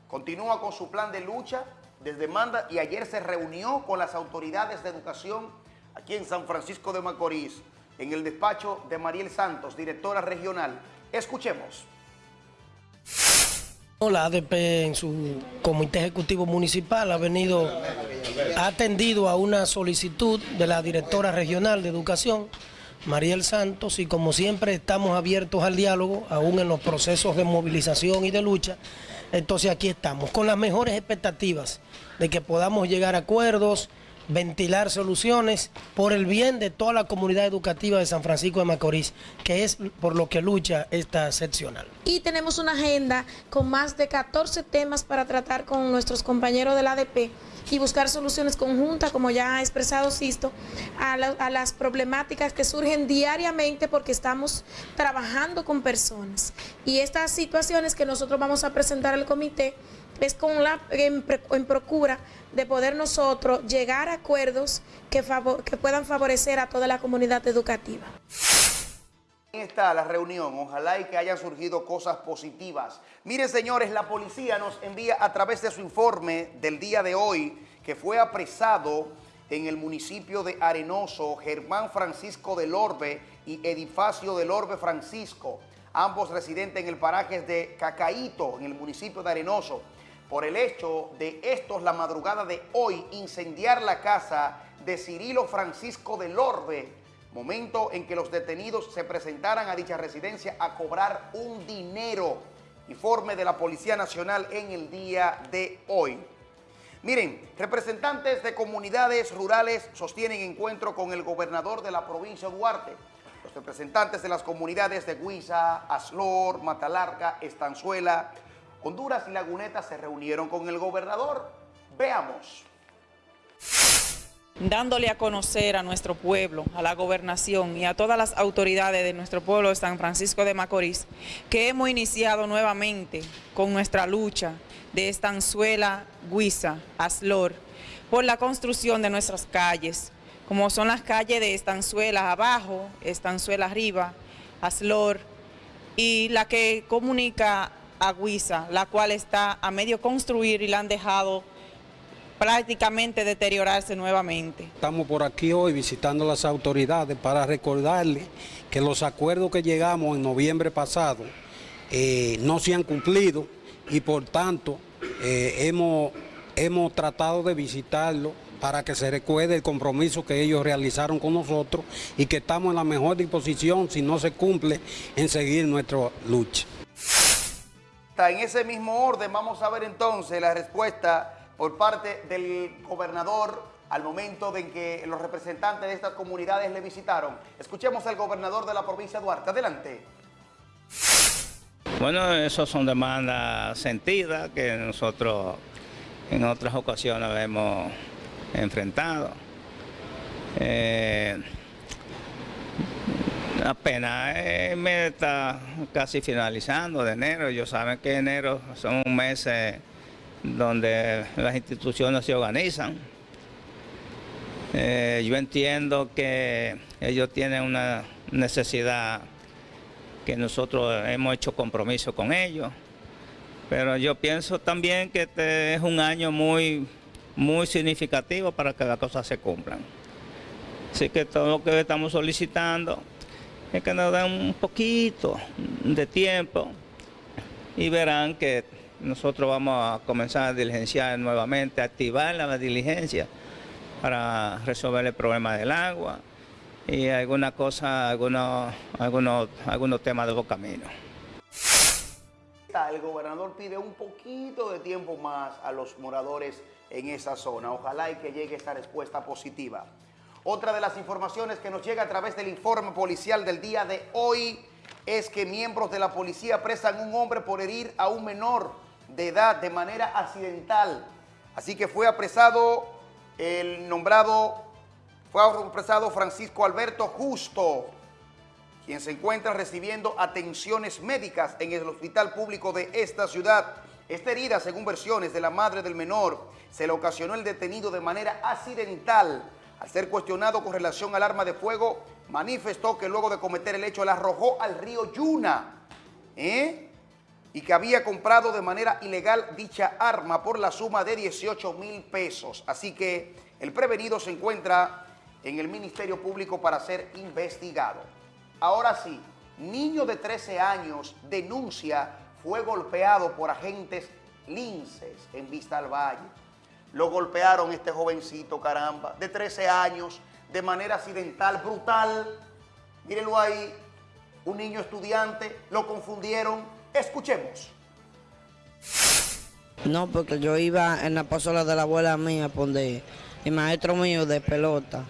continúa con su plan de lucha desde demanda y ayer se reunió con las autoridades de educación aquí en San Francisco de Macorís en el despacho de Mariel Santos, directora regional. Escuchemos. La ADP en su comité ejecutivo municipal ha venido, ha atendido a una solicitud de la directora regional de educación, Mariel Santos, y como siempre estamos abiertos al diálogo, aún en los procesos de movilización y de lucha, entonces aquí estamos, con las mejores expectativas de que podamos llegar a acuerdos, ventilar soluciones por el bien de toda la comunidad educativa de San Francisco de Macorís, que es por lo que lucha esta seccional. Y tenemos una agenda con más de 14 temas para tratar con nuestros compañeros del ADP y buscar soluciones conjuntas, como ya ha expresado Sisto, a, a las problemáticas que surgen diariamente porque estamos trabajando con personas. Y estas situaciones que nosotros vamos a presentar al comité es con la, en, procura de poder nosotros llegar a acuerdos que, puedan favorecer a toda la comunidad educativa. está la reunión, ojalá y que hayan surgido cosas positivas. Miren señores, la policía nos envía a través de su informe del día de hoy que fue apresado en el municipio de Arenoso Germán Francisco del Orbe y Edifacio del Orbe Francisco, ambos residentes en el paraje de Cacaíto, en el municipio de Arenoso por el hecho de estos la madrugada de hoy incendiar la casa de Cirilo Francisco del Orbe, momento en que los detenidos se presentaran a dicha residencia a cobrar un dinero, informe de la Policía Nacional en el día de hoy. Miren, representantes de comunidades rurales sostienen encuentro con el gobernador de la provincia de Duarte. Los representantes de las comunidades de Guisa, Aslor, Matalarca, Estanzuela, Honduras y Laguneta se reunieron con el gobernador. Veamos. Dándole a conocer a nuestro pueblo, a la gobernación y a todas las autoridades de nuestro pueblo de San Francisco de Macorís, que hemos iniciado nuevamente con nuestra lucha de Estanzuela, Guisa, Aslor, por la construcción de nuestras calles, como son las calles de Estanzuela abajo, Estanzuela arriba, Aslor, y la que comunica Aguisa, la cual está a medio construir y la han dejado prácticamente deteriorarse nuevamente. Estamos por aquí hoy visitando las autoridades para recordarles que los acuerdos que llegamos en noviembre pasado eh, no se han cumplido y por tanto eh, hemos, hemos tratado de visitarlo para que se recuerde el compromiso que ellos realizaron con nosotros y que estamos en la mejor disposición, si no se cumple, en seguir nuestra lucha. En ese mismo orden vamos a ver entonces la respuesta por parte del gobernador al momento de que los representantes de estas comunidades le visitaron. Escuchemos al gobernador de la provincia de Duarte. Adelante. Bueno, esas son demandas sentidas que nosotros en otras ocasiones hemos enfrentado. Eh, apenas el mes está casi finalizando de enero. Ellos saben que enero son meses donde las instituciones se organizan. Eh, yo entiendo que ellos tienen una necesidad que nosotros hemos hecho compromiso con ellos, pero yo pienso también que este es un año muy, muy significativo para que las cosas se cumplan. Así que todo lo que estamos solicitando nos den un poquito de tiempo y verán que nosotros vamos a comenzar a diligenciar nuevamente, activar la diligencia para resolver el problema del agua y alguna cosa, algunos, algunos, algunos temas de los caminos. El gobernador pide un poquito de tiempo más a los moradores en esa zona. Ojalá y que llegue esta respuesta positiva. Otra de las informaciones que nos llega a través del informe policial del día de hoy es que miembros de la policía apresan a un hombre por herir a un menor de edad de manera accidental. Así que fue apresado el nombrado, fue apresado Francisco Alberto Justo, quien se encuentra recibiendo atenciones médicas en el hospital público de esta ciudad. Esta herida, según versiones de la madre del menor, se le ocasionó el detenido de manera accidental al ser cuestionado con relación al arma de fuego, manifestó que luego de cometer el hecho la arrojó al río Yuna ¿eh? y que había comprado de manera ilegal dicha arma por la suma de 18 mil pesos. Así que el prevenido se encuentra en el Ministerio Público para ser investigado. Ahora sí, niño de 13 años denuncia fue golpeado por agentes linces en Vista al Valle. Lo golpearon este jovencito, caramba, de 13 años, de manera accidental, brutal. Mírenlo ahí, un niño estudiante, lo confundieron. Escuchemos. No, porque yo iba en la pasola de la abuela mía, donde el maestro mío de pelota.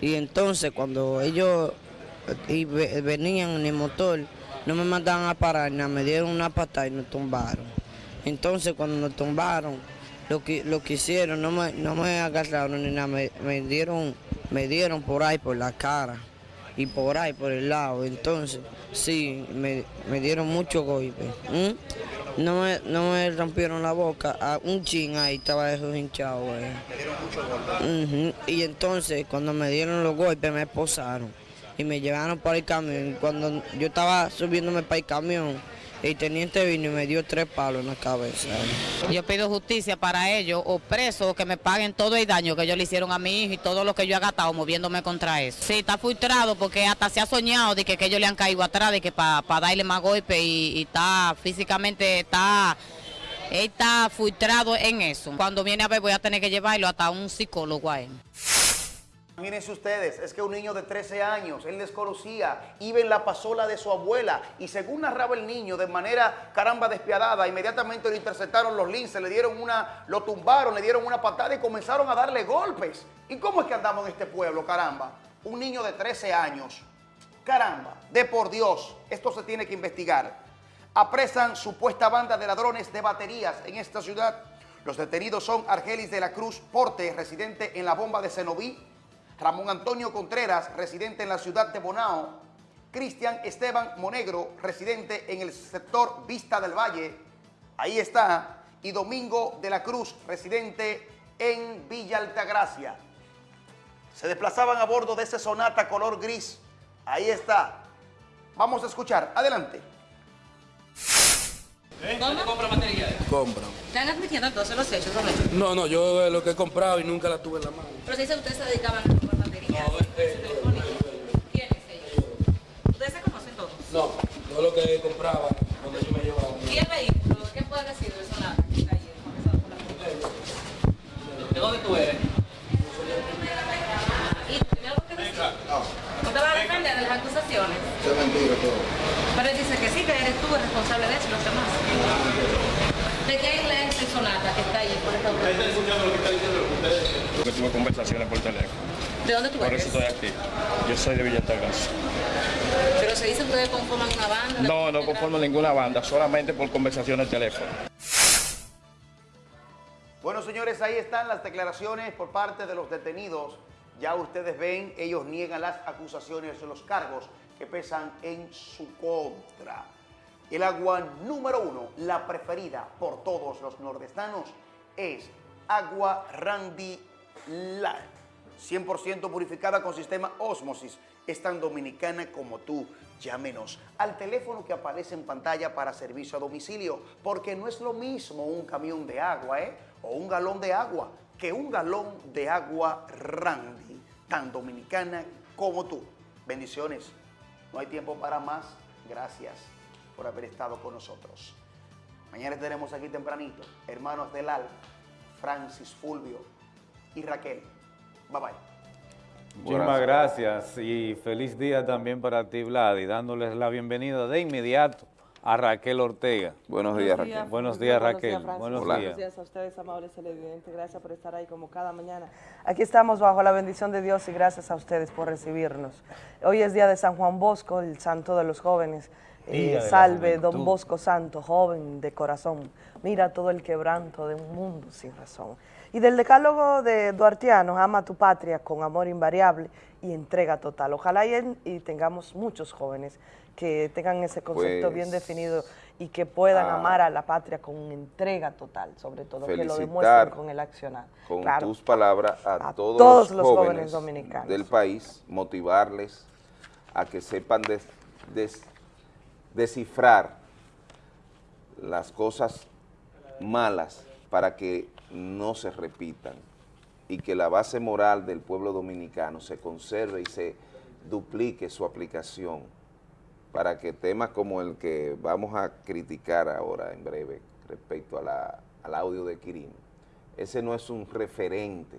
Y entonces cuando ellos venían en el motor, no me mandaban a parar, nada, me dieron una patada y nos tumbaron. Entonces cuando nos tumbaron, lo que, lo que hicieron, no me, no me agarraron ni nada, me, me, dieron, me dieron por ahí, por la cara y por ahí, por el lado. Entonces, sí, me, me dieron mucho golpe. No, me, no me rompieron la boca, a un chin ahí estaba eso hinchado. Uh Y entonces, cuando me dieron los golpes, me esposaron y me llevaron para el camión. Cuando yo estaba subiéndome para el camión, el teniente vino y me dio tres palos en la cabeza. Yo pido justicia para ellos, o preso, o que me paguen todo el daño que ellos le hicieron a mi hijo y todo lo que yo he gastado moviéndome contra eso. Sí, está frustrado porque hasta se ha soñado de que, que ellos le han caído atrás, de que para darle más golpe y, está físicamente, está... Está frustrado en eso. Cuando viene a ver voy a tener que llevarlo hasta un psicólogo a él. Imagínense ustedes, es que un niño de 13 años, él desconocía, iba en la pasola de su abuela y según narraba el niño de manera caramba despiadada, inmediatamente lo interceptaron los linces, le dieron una, lo tumbaron, le dieron una patada y comenzaron a darle golpes. ¿Y cómo es que andamos en este pueblo, caramba? Un niño de 13 años, caramba, de por Dios, esto se tiene que investigar. Apresan supuesta banda de ladrones de baterías en esta ciudad. Los detenidos son Argelis de la Cruz Porte, residente en la bomba de Cenoví, Ramón Antonio Contreras, residente en la ciudad de Bonao, Cristian Esteban Monegro, residente en el sector Vista del Valle, ahí está, y Domingo de la Cruz, residente en Villa Altagracia. Se desplazaban a bordo de ese Sonata color gris, ahí está. Vamos a escuchar, adelante. ¿Cómo? compra materiales? Compra. ¿Están admitiendo entonces los hechos son hechos? No, no, yo lo que he comprado y nunca la tuve en la mano. Pero si ustedes se dedicaban a comprar baterías. No, eh, ¿Quiénes ellos? ¿Ustedes se conocen todos? No, yo lo que compraba cuando yo me llevaba. ¿Y el vehículo? ¿Qué puede decir de eso? ¿De dónde tú eres? ¿Y tiene algo que decir? No. ¿Usted va a defender de las acusaciones? Es mentira todo. Pero él dice que sí, que eres tú eres responsable de eso y los demás. ¿De quién es el sonata que está por Porque tuve conversaciones por teléfono. ¿De dónde tú Por eres? eso estoy aquí. Yo soy de Villa Altagracia. Pero se dice que ustedes conforman una banda. No, no conformo ninguna banda, solamente por conversaciones de teléfono. Bueno, señores, ahí están las declaraciones por parte de los detenidos. Ya ustedes ven, ellos niegan las acusaciones de los cargos que pesan en su contra. El agua número uno, la preferida por todos los nordestanos, es agua Randy Light. 100% purificada con sistema Osmosis. Es tan dominicana como tú. Llámenos al teléfono que aparece en pantalla para servicio a domicilio, porque no es lo mismo un camión de agua, ¿eh? O un galón de agua, que un galón de agua Randy, tan dominicana como tú. Bendiciones. No hay tiempo para más. Gracias por haber estado con nosotros. Mañana estaremos aquí tempranito. Hermanos del Alma, Francis, Fulvio y Raquel. Bye bye. Muchísimas gracias y feliz día también para ti, Vlad, y dándoles la bienvenida de inmediato a Raquel Ortega. Buenos días, Raquel. Buenos días, Buenos Raquel. días, Francis. Buenos días. Buenos días a ustedes, amables televidentes. Gracias por estar ahí como cada mañana. Aquí estamos bajo la bendición de Dios y gracias a ustedes por recibirnos. Hoy es día de San Juan Bosco, el santo de los jóvenes. Eh, salve, don Bosco Santo, joven de corazón. Mira todo el quebranto de un mundo sin razón. Y del decálogo de Duartiano, ama tu patria con amor invariable y entrega total. Ojalá y, en- y tengamos muchos jóvenes que tengan ese concepto Pues, bien definido y que puedan ah, amar a la patria con entrega total, sobre todo, que lo demuestren con el accionar. con Claro. tus palabras a, todos, todos los los jóvenes, jóvenes dominicanos. del país, motivarles a que sepan des- des- descifrar las cosas malas para que no se repitan y que la base moral del pueblo dominicano se conserve y se duplique su aplicación para que temas como el que vamos a criticar ahora en breve respecto a la- al audio de Quirino, ese no es un referente.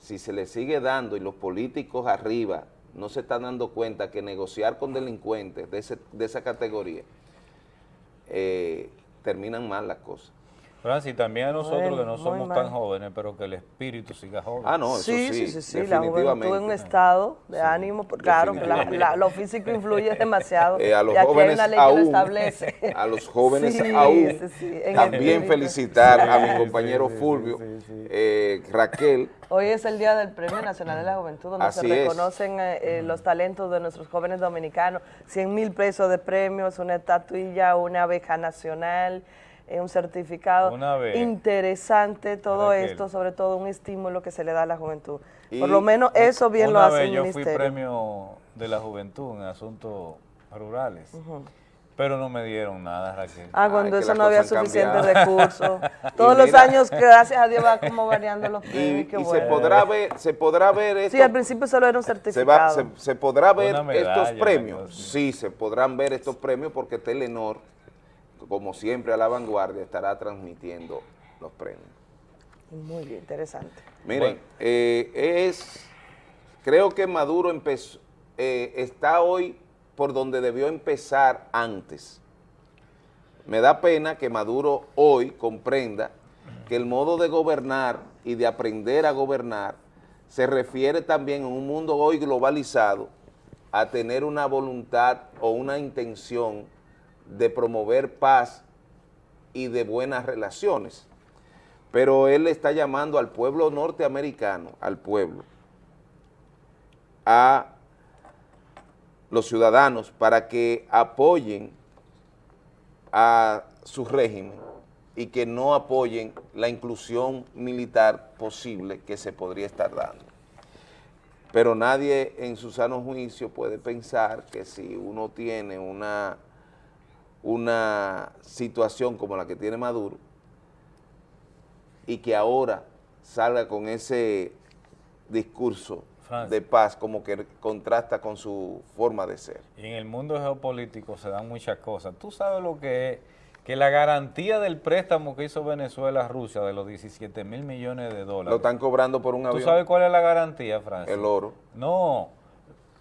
Si se le sigue dando y los políticos arriba no se están dando cuenta que negociar con delincuentes de, ese- de esa categoría eh, terminan mal las cosas. Francis, también a nosotros Bueno, que no somos mal. tan jóvenes, pero que el espíritu siga joven. Ah, no, eso Sí, sí, sí, sí, sí, la juventud en un estado de ánimo, por- claro, que la- lo físico influye demasiado. Eh, a los y aquí hay jóvenes una ley que lo aún, establece. a los jóvenes Sí, aún, sí, sí, también felicitar a mi Sí, compañero sí, sí, Fulvio, eh, Raquel, Hoy es el Día del Premio Nacional de la Juventud, donde Así se reconocen eh, eh, los talentos de nuestros jóvenes dominicanos. 100 mil pesos de premios, una estatuilla, una beca nacional, eh, un certificado. Una beca. Interesante todo Raquel. esto, sobre todo un estímulo que se le da a la juventud. Y Por lo menos eso bien una lo hace vez el yo ministerio. fui premio de la juventud en asuntos rurales, pero no me dieron nada, Raquel. Ah, cuando que eso no había cosas han suficiente cambiado. recursos. Y Todos los años, gracias a Dios, va como variando los y, premios. qué y se podrá ver, se podrá ver esto. Sí, al principio solo era un se, certificado. va- se- se podrá ver medalla, estos premios. Sí, se podrán ver estos premios porque Telenor, como siempre a la vanguardia, estará transmitiendo los premios. Muy bien, interesante. Miren, eh, es, creo que Maduro empezó, eh, está hoy por donde debió empezar antes. Me da pena que Maduro hoy comprenda que el modo de gobernar y de aprender a gobernar se refiere también en un mundo hoy globalizado a tener una voluntad o una intención de promover paz y de buenas relaciones. Pero él está llamando al pueblo norteamericano, al pueblo, a los ciudadanos para que apoyen a su régimen y que no apoyen la inclusión militar posible que se podría estar dando. Pero nadie en su sano juicio puede pensar que si uno tiene una, una situación como la que tiene Maduro y que ahora salga con ese discurso Francis. de paz como que contrasta con su forma de ser. Y en el mundo geopolítico se dan muchas cosas. Tú sabes lo que es que la garantía del préstamo que hizo Venezuela a Rusia de los 17 mil millones de dólares. Lo están cobrando por un ¿Tú avión. sabes cuál es la garantía, Francia? El oro. No,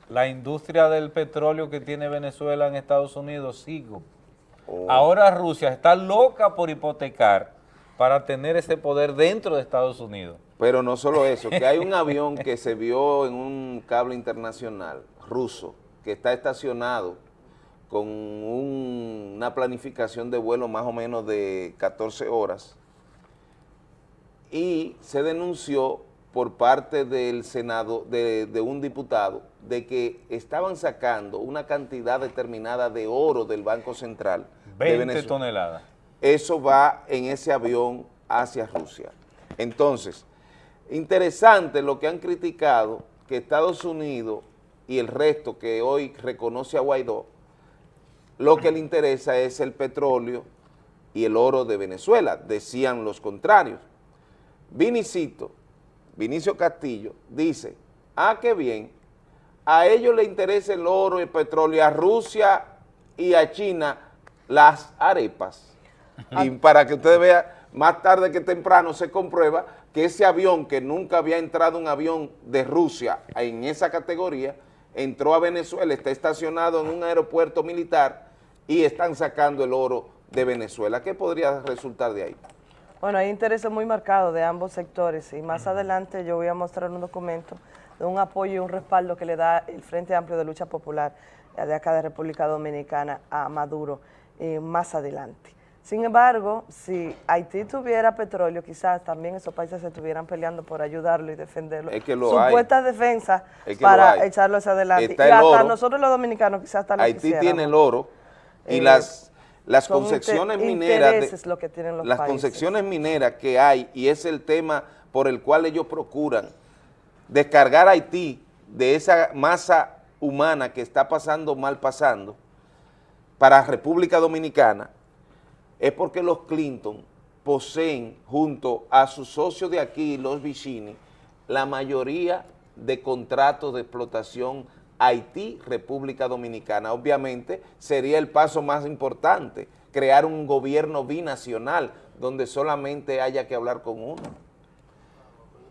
la industria del petróleo que tiene Venezuela en Estados Unidos, sigo. Oh. Ahora Rusia está loca por hipotecar para tener ese poder dentro de Estados Unidos. Pero no solo eso, que hay un avión que se vio en un cable internacional ruso que está estacionado con un- una planificación de vuelo más o menos de 14 horas y se denunció por parte del Senado, de, de un diputado, de que estaban sacando una cantidad determinada de oro del Banco Central de 20 Venezuela toneladas. eso va en ese avión hacia Rusia. Entonces, interesante lo que han criticado, que Estados Unidos y el resto que hoy reconoce a Guaidó, lo que le interesa es el petróleo y el oro de Venezuela, decían los contrarios. Vinicito, Vinicio Castillo, dice, ah, qué bien, a ellos les interesa el oro y el petróleo, a Rusia y a China las arepas. Y para que ustedes vean, más tarde que temprano se comprueba que ese avión, que nunca había entrado un avión de Rusia en esa categoría, entró a Venezuela, está estacionado en un aeropuerto militar y están sacando el oro de Venezuela. ¿Qué podría resultar de ahí? Bueno, hay intereses muy marcados de ambos sectores y más adelante yo voy a mostrar un documento un apoyo y un respaldo que le da el Frente Amplio de Lucha Popular de acá de República Dominicana a Maduro eh, más adelante. Sin embargo, si Haití tuviera petróleo, quizás también esos países se estuvieran peleando por ayudarlo y defenderlo. Es que lo hay. Supuestas defensas Es que lo para echarlo hacia adelante. Está y hasta oro. nosotros los dominicanos quizás hasta Haití quisiéramos. tiene el oro y Eh, las, las concesiones mineras, de- lo que tienen los las países. concesiones mineras que hay y es el tema por el cual ellos procuran descargar Haití de esa masa humana que está pasando mal pasando para República Dominicana es porque los Clinton poseen junto a sus socios de aquí, los Vicini, la mayoría de contratos de explotación Haití, República Dominicana. Obviamente sería el paso más importante, crear un gobierno binacional donde solamente haya que hablar con uno.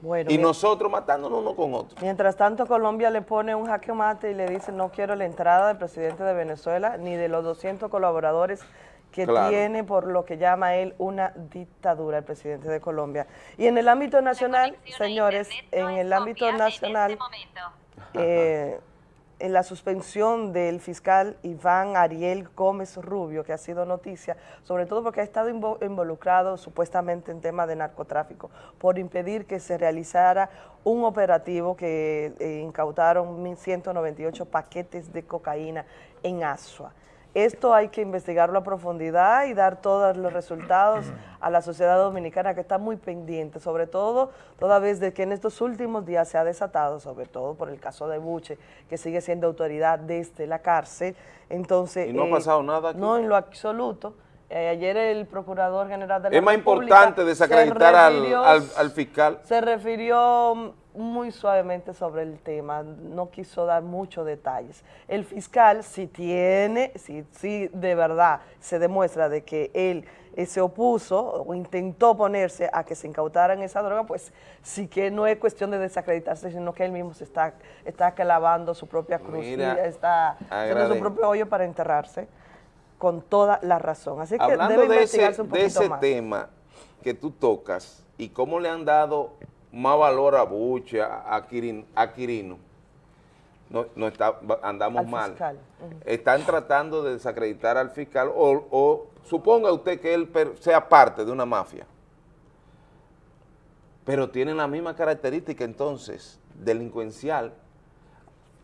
Bueno, Y nosotros matándonos uno con otro. Mientras tanto, Colombia le pone un jaque mate y le dice no quiero la entrada del presidente de Venezuela ni de los 200 colaboradores que Claro. tiene por lo que llama él una dictadura el presidente de Colombia. Y en el ámbito nacional, señores, en el ámbito nacional, eh, en la suspensión del fiscal Iván Ariel Gómez Rubio, que ha sido noticia, sobre todo porque ha estado invo- involucrado supuestamente en temas de narcotráfico, por impedir que se realizara un operativo que eh, incautaron 1.198 paquetes de cocaína en Asua. Esto hay que investigarlo a profundidad y dar todos los resultados a la sociedad dominicana que está muy pendiente, sobre todo toda vez de que en estos últimos días se ha desatado, sobre todo por el caso de Buche, que sigue siendo autoridad desde la cárcel. Entonces, ¿Y no ha pasado nada aquí? No, en lo absoluto. Eh, ayer el Procurador General de la Es más República importante desacreditar al, refirió- al- al fiscal. se refirió muy suavemente sobre el tema, no quiso dar muchos detalles. El fiscal, si tiene, si, si de verdad se demuestra de que él eh, se opuso o intentó ponerse a que se incautaran esa droga, pues sí que no es cuestión de desacreditarse, sino que él mismo se está, está clavando su propia cruz, Mira, está haciendo su propio hoyo para enterrarse con toda la razón. Así que Hablando debe de ese, de más. tema que tú tocas y cómo le han dado más valor a Buche, a, a Quirin- a Quirino, no, no está, andamos Al mal. fiscal. Están tratando de desacreditar al fiscal o, o suponga usted que él per- sea parte de una mafia, pero tienen la misma característica entonces, delincuencial.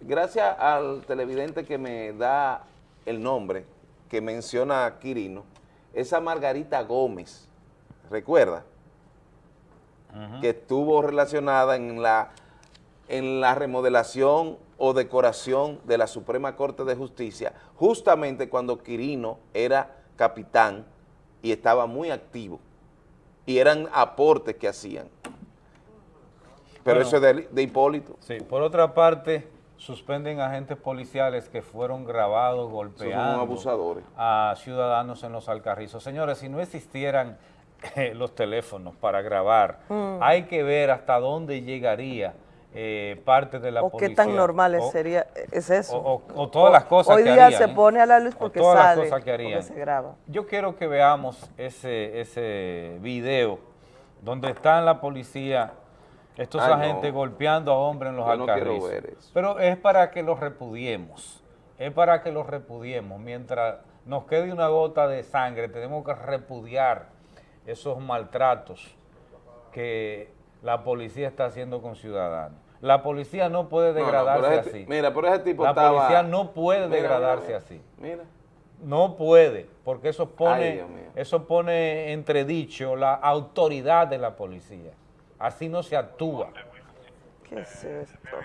Gracias al televidente que me da el nombre, que menciona Quirino, esa Margarita Gómez, ¿recuerda? Que estuvo relacionada en la, en la remodelación o decoración de la Suprema Corte de Justicia, justamente cuando Quirino era capitán y estaba muy activo, y eran aportes que hacían. Pero Bueno. eso es de, de Hipólito. Sí, por otra parte, suspenden agentes policiales que fueron grabados golpeando abusadores. a ciudadanos en los alcarrizos. Señores, si no existieran eh, los teléfonos para grabar, Mm. hay que ver hasta dónde llegaría eh, parte de la o policía. qué tan normal o- sería, es eso. O, o- o todas las cosas Hoy que día harían, se ¿eh? pone a la luz O porque todas las cosas que porque harían. se graba. Yo quiero que veamos ese, ese video donde están la policía, estos Ay, no. agentes golpeando a hombres en los no alcarrizos. ver eso. Pero es para que los repudiemos, es para que los repudiemos. Mientras nos quede una gota de sangre, tenemos que repudiar esos maltratos que la policía está haciendo con ciudadanos. La policía no puede no, degradarse ese- así. mira, pero ese tipo La estaba- policía no puede Mira, degradarse mira, así. Mira. No puede, porque eso pone, eso pone entredicho la autoridad de la policía. Así no se actúa. ¿Qué es esto?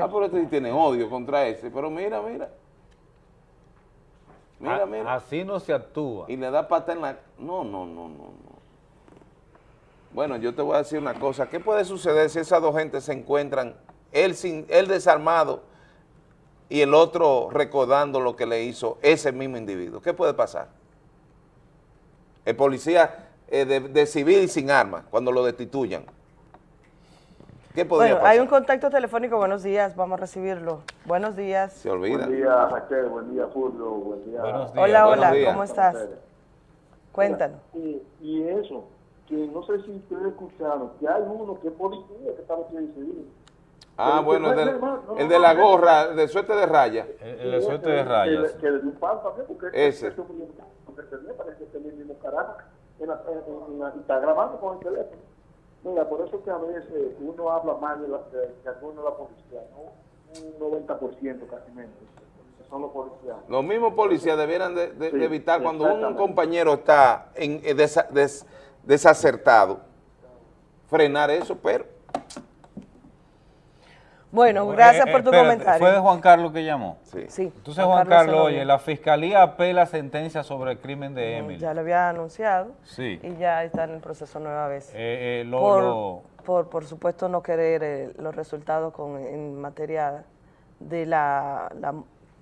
Ah, pero este sí tiene odio contra ese. Pero mira, mira. Mira, A- mira. Así no se actúa. Y le da pata en la... No, no, no, no, no. Bueno, yo te voy a decir una cosa. ¿Qué puede suceder si esas dos gentes se encuentran, él, sin, él desarmado y el otro recordando lo que le hizo ese mismo individuo? ¿Qué puede pasar? El policía eh, de, de civil y sin armas, cuando lo destituyan. ¿Qué podría Bueno, pasar? hay un contacto telefónico, buenos días, vamos a recibirlo. Buenos días. Se olvida. Buen día, Raquel. Buen día, Fulvio. Buen día. Buenos Hola, buenos hola, días. ¿cómo estás? Cuéntanos. Y, y eso, que no sé si ustedes escucharon, que hay uno que es policía que está vestido de civil. Ah, bueno, que el, no, el de la gorra, el de suerte de raya. El, el de suerte de Que- rayas. Que, que le dio un palo también, porque Ese. ese En la- en- en la- y está grabando con el teléfono. Mira, por eso que a veces uno habla mal de, la, de, de algunos de la policía, ¿no? Un 90% casi menos. que Son los policías. Los mismos policías debieran de, de- de Sí, evitar cuando un compañero está en, eh, desa- des- desacertado, frenar eso, pero Bueno, gracias Eh, por tu espérate, comentario. ¿Fue de Juan Carlos que llamó? sí. Sí, Entonces, Juan Carlos oye, la fiscalía apela sentencia sobre el crimen de Emily. Ya lo había anunciado Sí. y ya está en el proceso nueva vez. Eh, eh, lo- por, lo- por, por supuesto, no querer eh, los resultados con, en materia de la, la,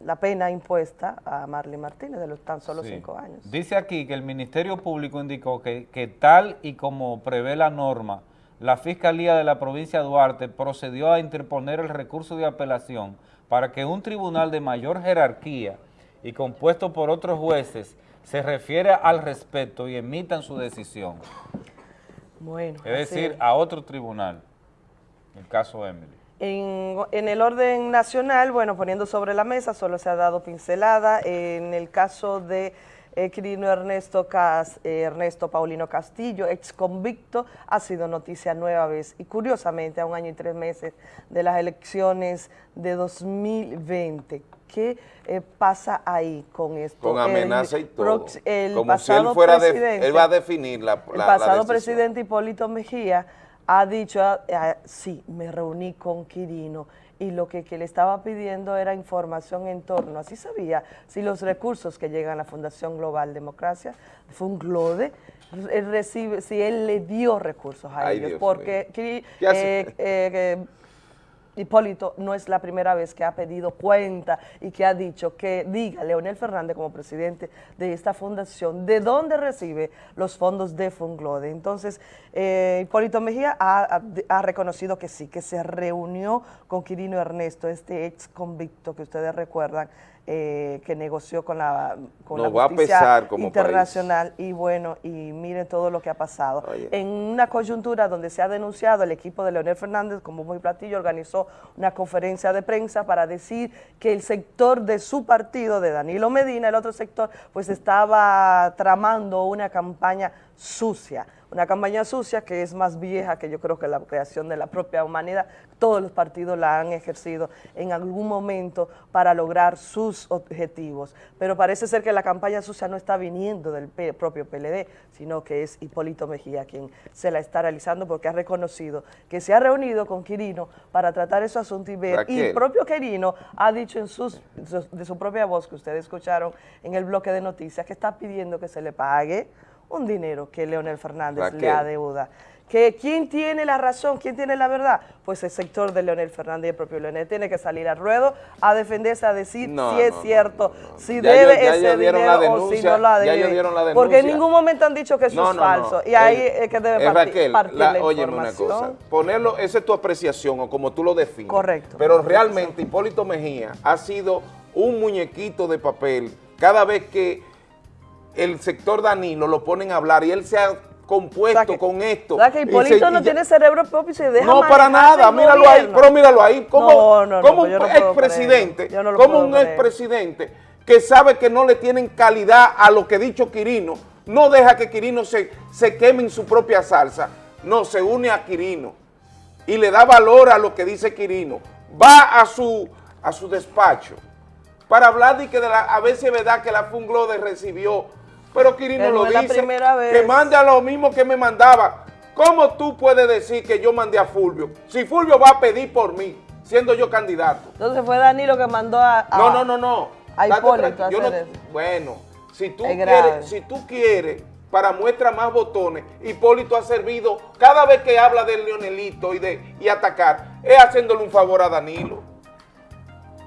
la pena impuesta a Marley Martínez de los tan solo Sí. cinco años. Dice aquí que el Ministerio Público indicó que, que tal y como prevé la norma, la Fiscalía de la provincia de Duarte procedió a interponer el recurso de apelación para que un tribunal de mayor jerarquía y compuesto por otros jueces se refiera al respecto y emitan su decisión. Bueno, Es decir, es. a otro tribunal, el caso Emily. En, en el orden nacional, bueno, poniendo sobre la mesa, solo se ha dado pincelada. En el caso de Quirino Ernesto, Cas- eh, Ernesto Paulino Castillo, ex convicto, ha sido noticia nueva vez. Y curiosamente, a un año y tres meses de las elecciones de 2020. ¿Qué eh, pasa ahí con esto? con amenaza El y todo. El Como si él pasado fuera, de, presidente- él va a definir la, el la- la pasado presidente Hipólito Mejía ha dicho, ah, ah, sí, me reuní con Quirino y lo que, que le estaba pidiendo era información en torno, así sabía, si los recursos que llegan a la Fundación Global Democracia, FUNGLODE, él recibe, si él le dio recursos a Ay, ellos, Dios porque eh, eh, Hipólito no es la primera vez que ha pedido cuenta y que ha dicho que diga Leonel Fernández como presidente de esta fundación de dónde recibe los fondos de Funglode. Entonces, eh, Hipólito Mejía ha, ha- reconocido que sí, que se reunió con Quirino Ernesto, este ex convicto que ustedes recuerdan, eh, que negoció con la, con Nos la va a justicia pesar como internacional y bueno, y miren todo lo que ha pasado. Oye. En una coyuntura donde se ha denunciado, el equipo de Leonel Fernández, como muy platillo, organizó una conferencia de prensa para decir que el sector de su partido, de Danilo Medina, el otro sector, pues estaba tramando una campaña sucia. Una campaña sucia que es más vieja que yo creo que la creación de la propia humanidad. Todos los partidos la han ejercido en algún momento para lograr sus objetivos. Pero parece ser que la campaña sucia no está viniendo del propio PLD, sino que es Hipólito Mejía quien se la está realizando porque ha reconocido que se ha reunido con Quirino para tratar esos asuntos y ver. Y el propio Quirino ha dicho en sus, de su propia voz que ustedes escucharon en el bloque de noticias que está pidiendo que se le pague un dinero que Leonel Fernández le adeuda. que quién tiene la razón, quién tiene la verdad, pues el sector de Leonel Fernández y el propio Leonel tiene que salir al ruedo a defenderse, a decir No, si es no, cierto, si Ya debe ya ese dinero o si no la debe. la Porque en ningún momento han dicho que eso es falso. Y ahí Eh, es que debe eh, partir, la- la óyeme una información. cosa, ponerlo, esa es tu apreciación o como tú lo defines. Correcto. Pero realmente Hipólito Mejía ha sido un muñequito de papel cada vez que el sector Danilo lo ponen a hablar y él se ha compuesto con esto. O sea, que Hipólito se- no tiene cerebro propio y se deja no, para nada, míralo ahí, gobierno. pero míralo ahí, como, No, no, no, como un no puedo expresidente, como un expresidente que sabe que no le tienen calidad a lo que ha dicho Quirino, no deja que Quirino se, se queme en su propia salsa, no, se une a Quirino y le da valor a lo que dice Quirino, va a su, a su despacho para hablar de que de la- a veces es verdad que la Funglode recibió, pero Quirino no lo dice, primera vez. que mande a lo mismo que me mandaba. ¿Cómo tú puedes decir que yo mandé a Fulvio? Si Fulvio va a pedir por mí, siendo yo candidato. Entonces fue Danilo que mandó a, a- No, no, no, no. a Hipólito yo no- eso. Bueno, si tú, Es grave. quieres, si tú quieres, para muestra más botones, Hipólito ha servido, cada vez que habla del Leonelito y de y atacar, es haciéndole un favor a Danilo.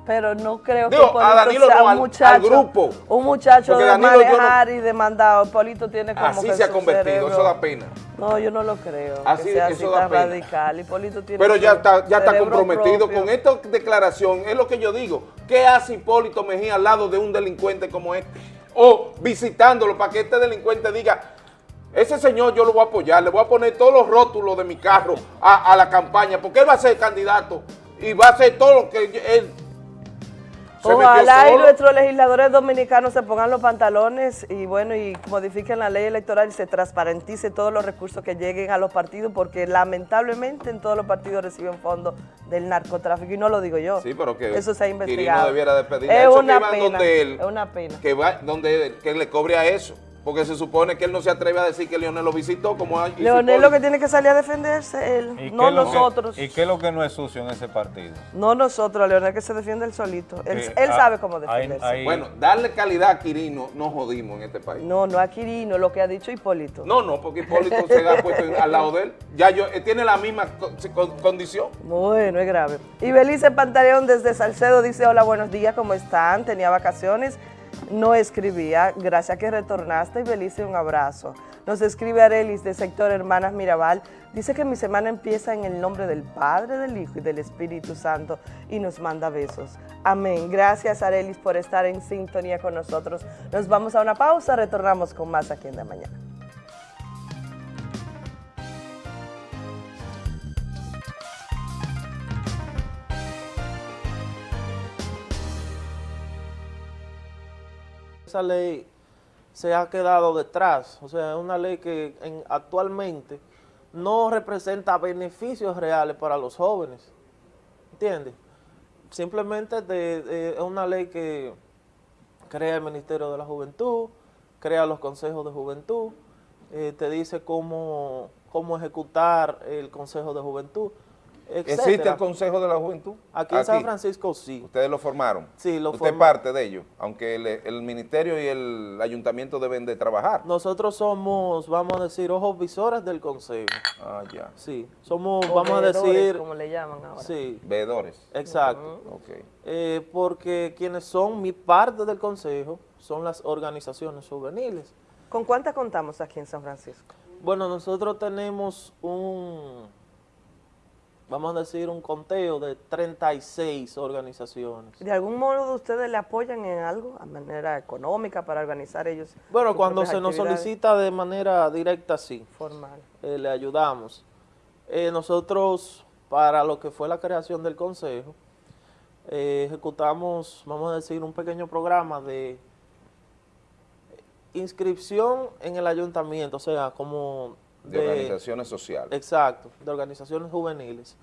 Pero no creo que a Danilo sea no, un al- al muchacho, grupo. un muchacho de Danilo yo no- manejar y de mandado. Hipólito tiene como Así que se ha convertido, cerebro- eso da pena. No, yo no lo creo. Así- que sea así eso da tan pena. radical. Hipólito tiene Pero ya está, ya está comprometido propio. con esta declaración, es lo que yo digo. ¿Qué hace Hipólito Mejía al lado de un delincuente como este? O visitándolo para que este delincuente diga, ese señor yo lo voy a apoyar, le voy a poner todos los rótulos de mi carro a, a la campaña, porque él va a ser candidato y va a hacer todo lo que él Ojalá y nuestros legisladores dominicanos se pongan los pantalones y bueno, y modifiquen la ley electoral y se transparentice todos los recursos que lleguen a los partidos, porque lamentablemente en todos los partidos reciben fondos del narcotráfico, y no lo digo yo. Sí, pero que Eso se ha Quirino investigado. debiera de pedirle Es una pena, donde él, es una pena. que va, donde que le cobre a eso, porque se supone que él no se atreve a decir que Leonel lo visitó como Leonel lo que tiene que salir a defenderse, él, ¿Y qué no que- nosotros. ¿Y qué es lo que no es sucio en ese partido? No nosotros, Leonel que se defiende él solito. Él, ah, sabe cómo defenderse. Bueno, darle calidad a Quirino no jodimos en este país. No, no a Quirino, lo que ha dicho Hipólito. No, no, porque Hipólito se ha puesto al lado de él. Ya yo, él tiene la misma co- co- condición. Bueno, es grave. Y Belice Pantaleón desde Salcedo dice, hola, buenos días, ¿cómo están? Tenía vacaciones, no escribía. Gracias que retornaste y Belice, un abrazo. Nos escribe Arelis de sector Hermanas Mirabal. Dice que mi semana empieza en el nombre del Padre, del Hijo y del Espíritu Santo y nos manda besos. Amén. Gracias Arelis por estar en sintonía con nosotros. Nos vamos a una pausa, retornamos con más aquí en la mañana. Esa ley se ha quedado detrás, o sea, es una ley que en- actualmente no representa beneficios reales para los jóvenes, ¿entiendes? Simplemente es una ley que crea el Ministerio de la Juventud, crea los consejos de juventud, eh, te dice cómo, cómo ejecutar el Consejo de Juventud, ¿Existe el Consejo de la Juventud? Aquí en San Francisco sí. ¿Ustedes lo formaron? Sí, lo Usted es formamos. parte de ello, aunque el, el ministerio y el ayuntamiento deben de trabajar. Nosotros somos, vamos a decir, ojos visores del consejo. Ah, ya. Sí, somos, O vamos a decir... como le llaman ahora. Sí. Veedores. Exacto. Ok. Eh, porque quienes son mi parte del consejo son las organizaciones juveniles. ¿Con cuántas contamos aquí en San Francisco? Bueno, nosotros tenemos un, vamos a decir, un conteo de 36 organizaciones. ¿De algún modo ustedes le apoyan en algo, a manera económica, para organizar ellos? Bueno, cuando se nos solicita de manera directa, sí. Formal. Eh, le ayudamos. Eh, nosotros, para lo que fue la creación del consejo, eh, ejecutamos, vamos a decir, un pequeño programa de inscripción en el ayuntamiento, o sea, como De organizaciones sociales. Exacto, de organizaciones juveniles,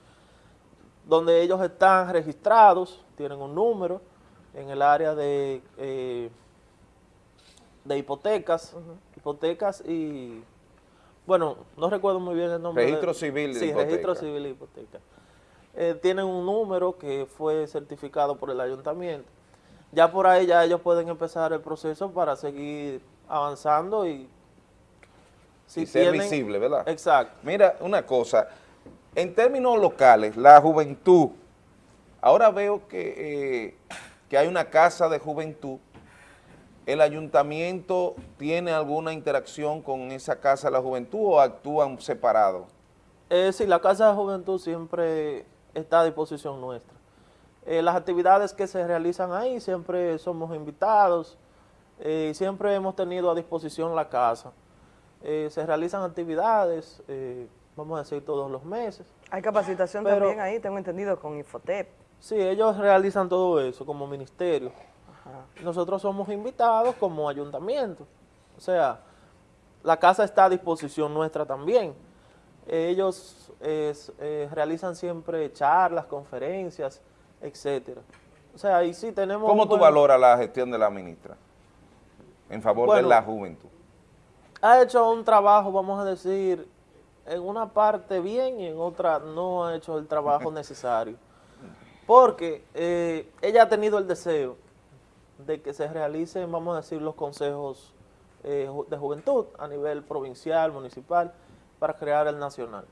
donde ellos están registrados, tienen un número en el área de, eh, de hipotecas, hipotecas y, bueno, no recuerdo muy bien el nombre. de- Registro civil de Sí, hipoteca. registro civil de hipoteca. Eh, tienen un número que fue certificado por el ayuntamiento. Ya por ahí ya ellos pueden empezar el proceso para seguir avanzando y Si y ser tienen- visible, ¿verdad? Exacto. Mira, una cosa, en términos locales, la juventud, ahora veo que, eh, que hay una casa de juventud, ¿el ayuntamiento tiene alguna interacción con esa casa de la juventud o actúan separados? Eh, sí, la Casa de Juventud siempre está a disposición nuestra. Eh, las actividades que se realizan ahí siempre somos invitados, eh, siempre hemos tenido a disposición la casa. Eh, se realizan actividades, eh, vamos a decir, todos los meses. Hay capacitación Pero- también ahí, tengo entendido, con Infotep. Sí, ellos realizan todo eso como ministerio. Nosotros somos invitados como ayuntamiento. O sea, la casa está a disposición nuestra también. Ellos es, eh, realizan siempre charlas, conferencias, etcétera. O sea, ahí sí tenemos... ¿Cómo tú buen- valoras la gestión de la ministra en favor de la juventud? Ha hecho un trabajo, vamos a decir, en una parte bien y en otra no ha hecho el trabajo necesario. Porque eh, ella ha tenido el deseo de que se realicen, vamos a decir, los consejos eh, de juventud a nivel provincial, municipal, para crear el nacional.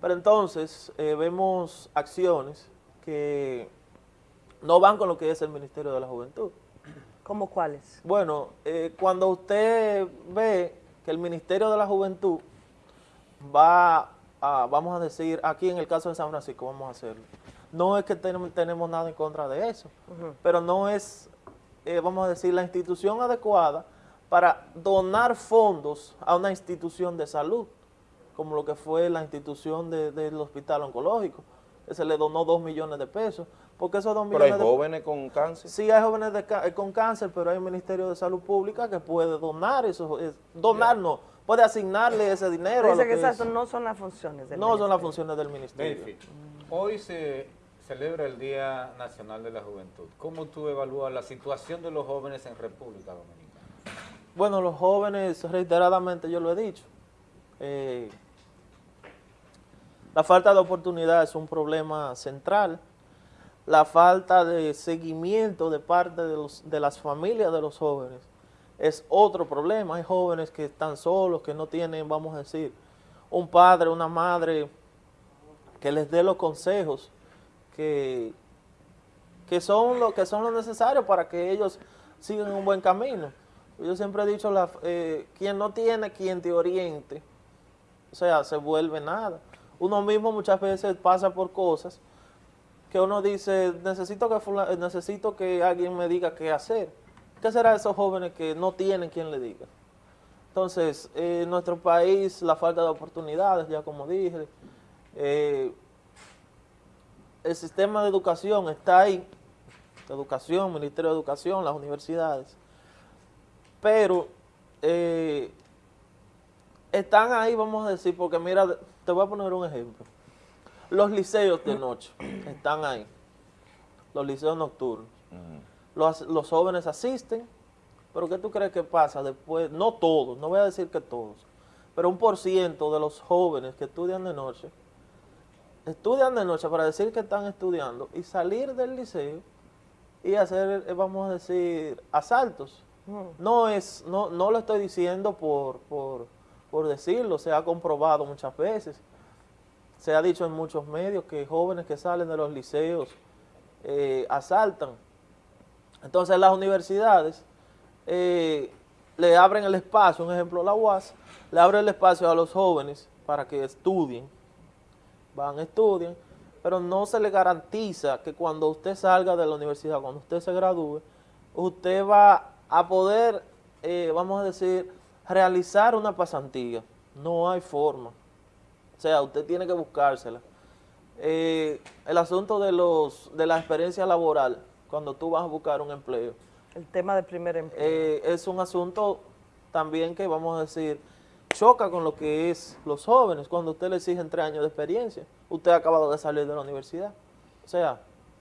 Pero entonces eh, vemos acciones que no van con lo que es el Ministerio de la Juventud. ¿Cómo cuáles? Bueno, eh, cuando usted ve que el Ministerio de la Juventud va a, vamos a decir, aquí en el caso de San Francisco, vamos a hacerlo, no es que tenem- tenemos nada en contra de eso, pero no es, eh, vamos a decir, la institución adecuada para donar fondos a una institución de salud, como lo que fue la institución de- del hospital oncológico, que se le donó dos millones de pesos, porque esos dos Pero hay de jóvenes con cáncer. Sí, hay jóvenes de eh, con cáncer, pero hay un Ministerio de Salud Pública que puede donar eso, es- donar no, puede asignarle ese dinero. a Dice lo que es- esas no son las funciones del no son las ministerio. funciones del Ministerio. Delphi, hoy se celebra el Día Nacional de la Juventud. ¿Cómo tú evalúas la situación de los jóvenes en República Dominicana? Bueno, los jóvenes, reiteradamente yo lo he dicho, eh, la falta de oportunidad es un problema central, la falta de seguimiento de parte de, los, de las familias de los jóvenes es otro problema. Hay jóvenes que están solos, que no tienen, vamos a decir, un padre, una madre que les dé los consejos que, que son lo que son necesario para que ellos sigan un buen camino. Yo siempre he dicho, la, eh, quien no tiene quien te oriente, o sea, se vuelve nada. Uno mismo muchas veces pasa por cosas que uno dice, necesito que, eh, necesito que alguien me diga qué hacer. ¿Qué será esos jóvenes que no tienen quien le diga? Entonces, eh, en nuestro país, la falta de oportunidades, ya como dije, eh, el sistema de educación está ahí, educación, Ministerio de Educación, las universidades, pero eh, están ahí, vamos a decir, porque mira, te voy a poner un ejemplo. Los liceos de noche están ahí, los liceos nocturnos. Los, los jóvenes asisten, pero ¿qué tú crees que pasa después? No todos, no voy a decir que todos, pero un por ciento de los jóvenes que estudian de noche, estudian de noche para decir que están estudiando y salir del liceo y hacer, eh, vamos a decir, asaltos. No es, no, no lo estoy diciendo por, por, por decirlo, se ha comprobado muchas veces. Se ha dicho en muchos medios que jóvenes que salen de los liceos eh, asaltan. Entonces las universidades eh, le abren el espacio, un ejemplo la UAS, le abre el espacio a los jóvenes para que estudien, van, estudian, pero no se le garantiza que cuando usted salga de la universidad, cuando usted se gradúe, usted va a poder, eh, vamos a decir, realizar una pasantía. No hay forma. O sea, usted tiene que buscársela. Eh, el asunto de los de la experiencia laboral, cuando tú vas a buscar un empleo, El tema del primer empleo. eh, es un asunto también que, vamos a decir, choca con lo que es los jóvenes, cuando usted le exigen tres años de experiencia. Usted ha acabado de salir de la universidad. O sea,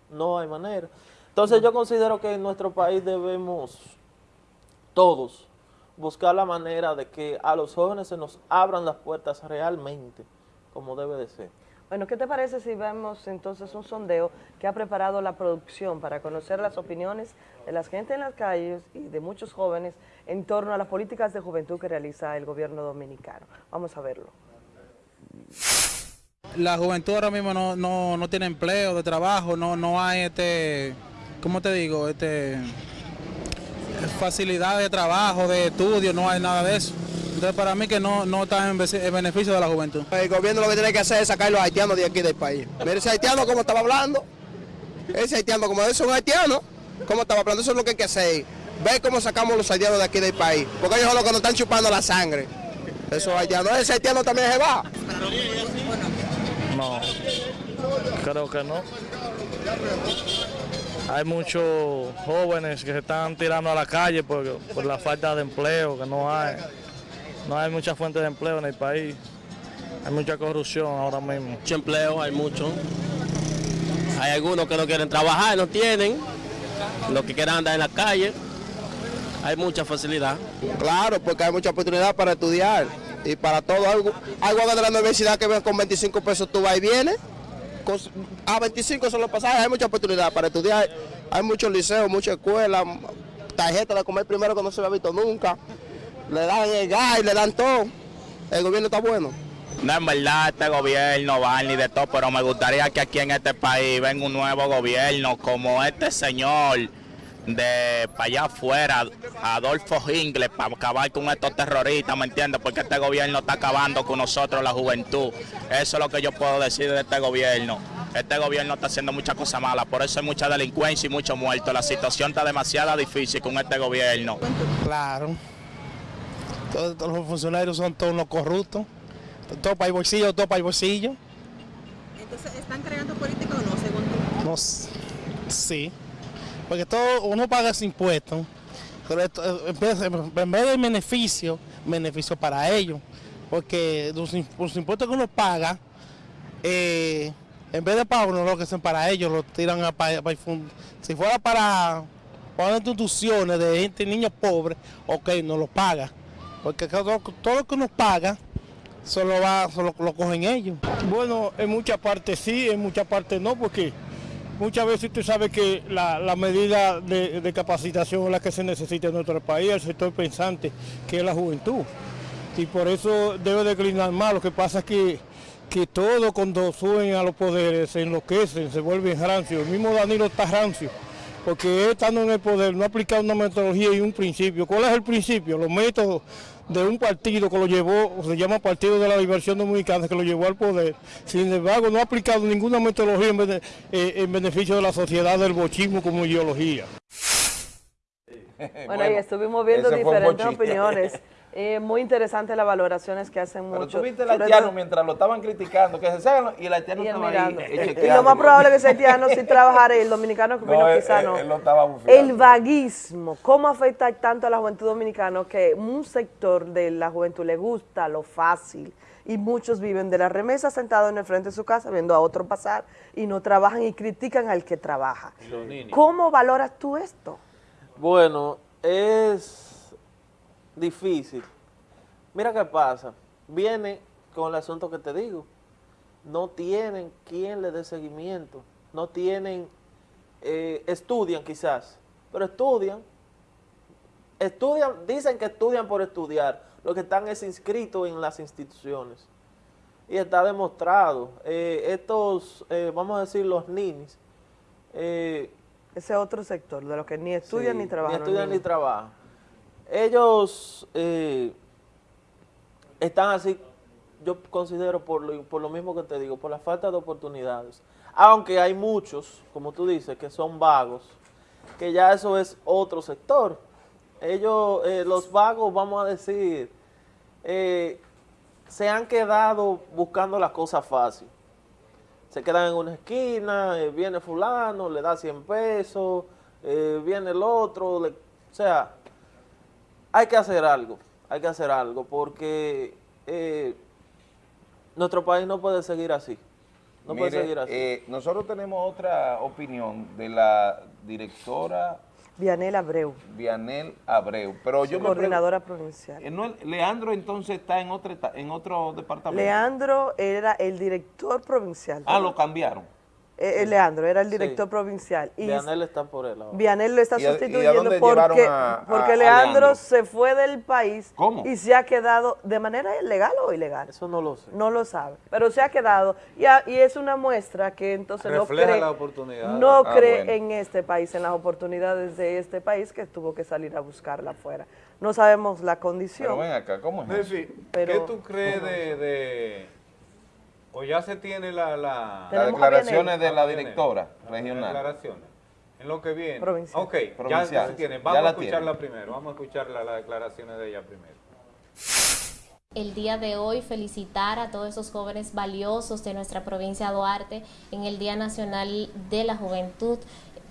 no hay manera. Entonces yo considero que en nuestro país debemos todos buscar la manera de que a los jóvenes se nos abran las puertas realmente, como debe de ser. Bueno, ¿qué te parece si vemos entonces un sondeo que ha preparado la producción para conocer las opiniones de la gente en las calles y de muchos jóvenes en torno a las políticas de juventud que realiza el gobierno dominicano? Vamos a verlo. La juventud ahora mismo no, no, no tiene empleo, de trabajo, no, no hay este, ¿cómo te digo? Este, facilidad de trabajo, de estudio, no hay nada de eso. Entonces para mí que no, no está en beneficio de la juventud. El gobierno lo que tiene que hacer es sacar a los haitianos de aquí del país. Mire ese haitiano como estaba hablando. Ese haitiano, como es un haitiano, como estaba hablando, eso es lo que hay que hacer. Ve cómo sacamos los haitianos de aquí del país. Porque ellos son los que nos están chupando la sangre. Esos haitianos, ese haitiano también se va. No, creo que no. Hay muchos jóvenes que se están tirando a la calle por, por la falta de empleo, que no hay. No hay muchas fuentes de empleo en el país. Hay mucha corrupción ahora mismo. Mucho empleo, hay mucho. Hay algunos que no quieren trabajar, no tienen. Los que quieren andar en la calle. Hay mucha facilidad. Claro, porque hay mucha oportunidad para estudiar y para todo. Algo, algo de la universidad que ven con 25 pesos tú vas y vienes. Con- a 25 son los pasajes, hay mucha oportunidad para estudiar. Hay muchos liceos, muchas escuelas, tarjeta de comer primero que no se había visto nunca. Le dan el gas, le dan todo. El gobierno está bueno. No, en verdad, este gobierno va ni de todo, pero me gustaría que aquí en este país venga un nuevo gobierno como este señor de para allá afuera, Adolfo Ingles, para acabar con estos terroristas, ¿me entiendes? Porque este gobierno está acabando con nosotros, la juventud. Eso es lo que yo puedo decir de este gobierno. Este gobierno está haciendo muchas cosas malas, por eso hay mucha delincuencia y muchos muertos. La situación está demasiado difícil con este gobierno. Claro. Todos, todos los funcionarios son todos los corruptos. Todo para el bolsillo, todo para el bolsillo. Entonces, ¿están creando política o no, según tú? No, sí. Porque todo uno paga ese impuesto. Pero esto, en vez, en vez de beneficio, beneficio para ellos. Porque los, im- los impuestos que uno paga, eh, en vez de para uno, lo que son para ellos, lo tiran a para, para Si fuera para, para instituciones de gente, niños pobres, ok, no lo paga. Porque todo, todo lo que uno paga, solo va, solo lo cogen ellos. Bueno, en muchas partes sí, en muchas partes no, porque muchas veces usted sabe que la, la medida de, de capacitación es la que se necesita en nuestro país, el sector pensante, que es la juventud. Y por eso debe declinar más. Lo que pasa es que, que todo cuando suben a los poderes se enloquecen, se vuelven rancios. El mismo Danilo está rancio, porque estando en el poder no ha aplicado una metodología y un principio. ¿Cuál es el principio? Los métodos de un partido que lo llevó, se llama Partido de la Diversión Dominicana, que lo llevó al poder. Sin embargo, no ha aplicado ninguna metodología en, bene- eh, en beneficio de la sociedad del bochismo como ideología. Bueno, y estuvimos viendo diferentes opiniones. Eh, muy interesante las valoraciones que hacen Pero muchos. tú viste el haitiano mientras lo estaban criticando, que se salgan y el haitiano Y estaba mirando. ahí. eh, Y lo más probable es que ese haitiano sí trabajara y el dominicano que No, opino él- quizá él- no. él lo estaba bufiando. El vaguismo, ¿cómo afecta tanto a la juventud dominicana que un sector de la juventud le gusta lo fácil y muchos viven de la remesa sentados en el frente de su casa viendo a otro pasar y no trabajan y critican al que trabaja? ¿Cómo valoras tú esto? Bueno, es difícil. Mira qué pasa. Viene con el asunto que te digo. No tienen quien le dé seguimiento. No tienen, eh, estudian quizás, pero estudian. Estudian, dicen que estudian por estudiar. Lo que están es inscritos en las instituciones. Y está demostrado. Eh, estos, eh, vamos a decir, los ninis, eh, Ese otro sector, de los que ni estudian Sí, ni trabajan. Ni estudian ni trabajan. Ellos eh, están así, yo considero por lo, por lo mismo que te digo, por la falta de oportunidades. Aunque hay muchos, como tú dices, que son vagos, que ya eso es otro sector. Ellos, eh, los vagos, vamos a decir, eh, se han quedado buscando las cosas fácil se quedan en una esquina, viene fulano, le da 100 pesos, viene el otro, o sea, hay que hacer algo, hay que hacer algo, porque eh, nuestro país no puede seguir así, no puede seguir así. eh, nosotros tenemos otra opinión de la directora Vianel Abreu, Vianel Abreu. Pero yo me coordinadora provincial. pregunto, ¿no es- Leandro entonces está en otro, en otro departamento. Leandro era el director provincial. Ah, lo cambiaron. Eh, eh, Leandro era el director provincial. Y Vianel está por él ahora. Vianel lo está ¿Y a- y a sustituyendo porque, a- a- porque a Leandro, Leandro? se fue del país ¿Cómo? y se ha quedado de manera legal o ilegal. Eso no lo sé. No lo sabe, pero se ha quedado y, a- y es una muestra que entonces no Refleja cree, la oportunidad. no Ah, cree bueno. en este país, en las oportunidades de este país que tuvo que salir a buscarla afuera. No sabemos la condición. Pero ven acá, ¿cómo es eso? ¿qué tú crees de, de- O ya se tiene la... la Las declaraciones de la directora regional. declaraciones. En lo que viene. Provincial. Ok, ya Provincial. se tiene. Ya Vamos a escucharla tiene. primero. Vamos a escuchar la- las declaraciones de ella primero. el día de hoy felicitar a todos esos jóvenes valiosos de nuestra provincia de Duarte en el Día Nacional de la Juventud.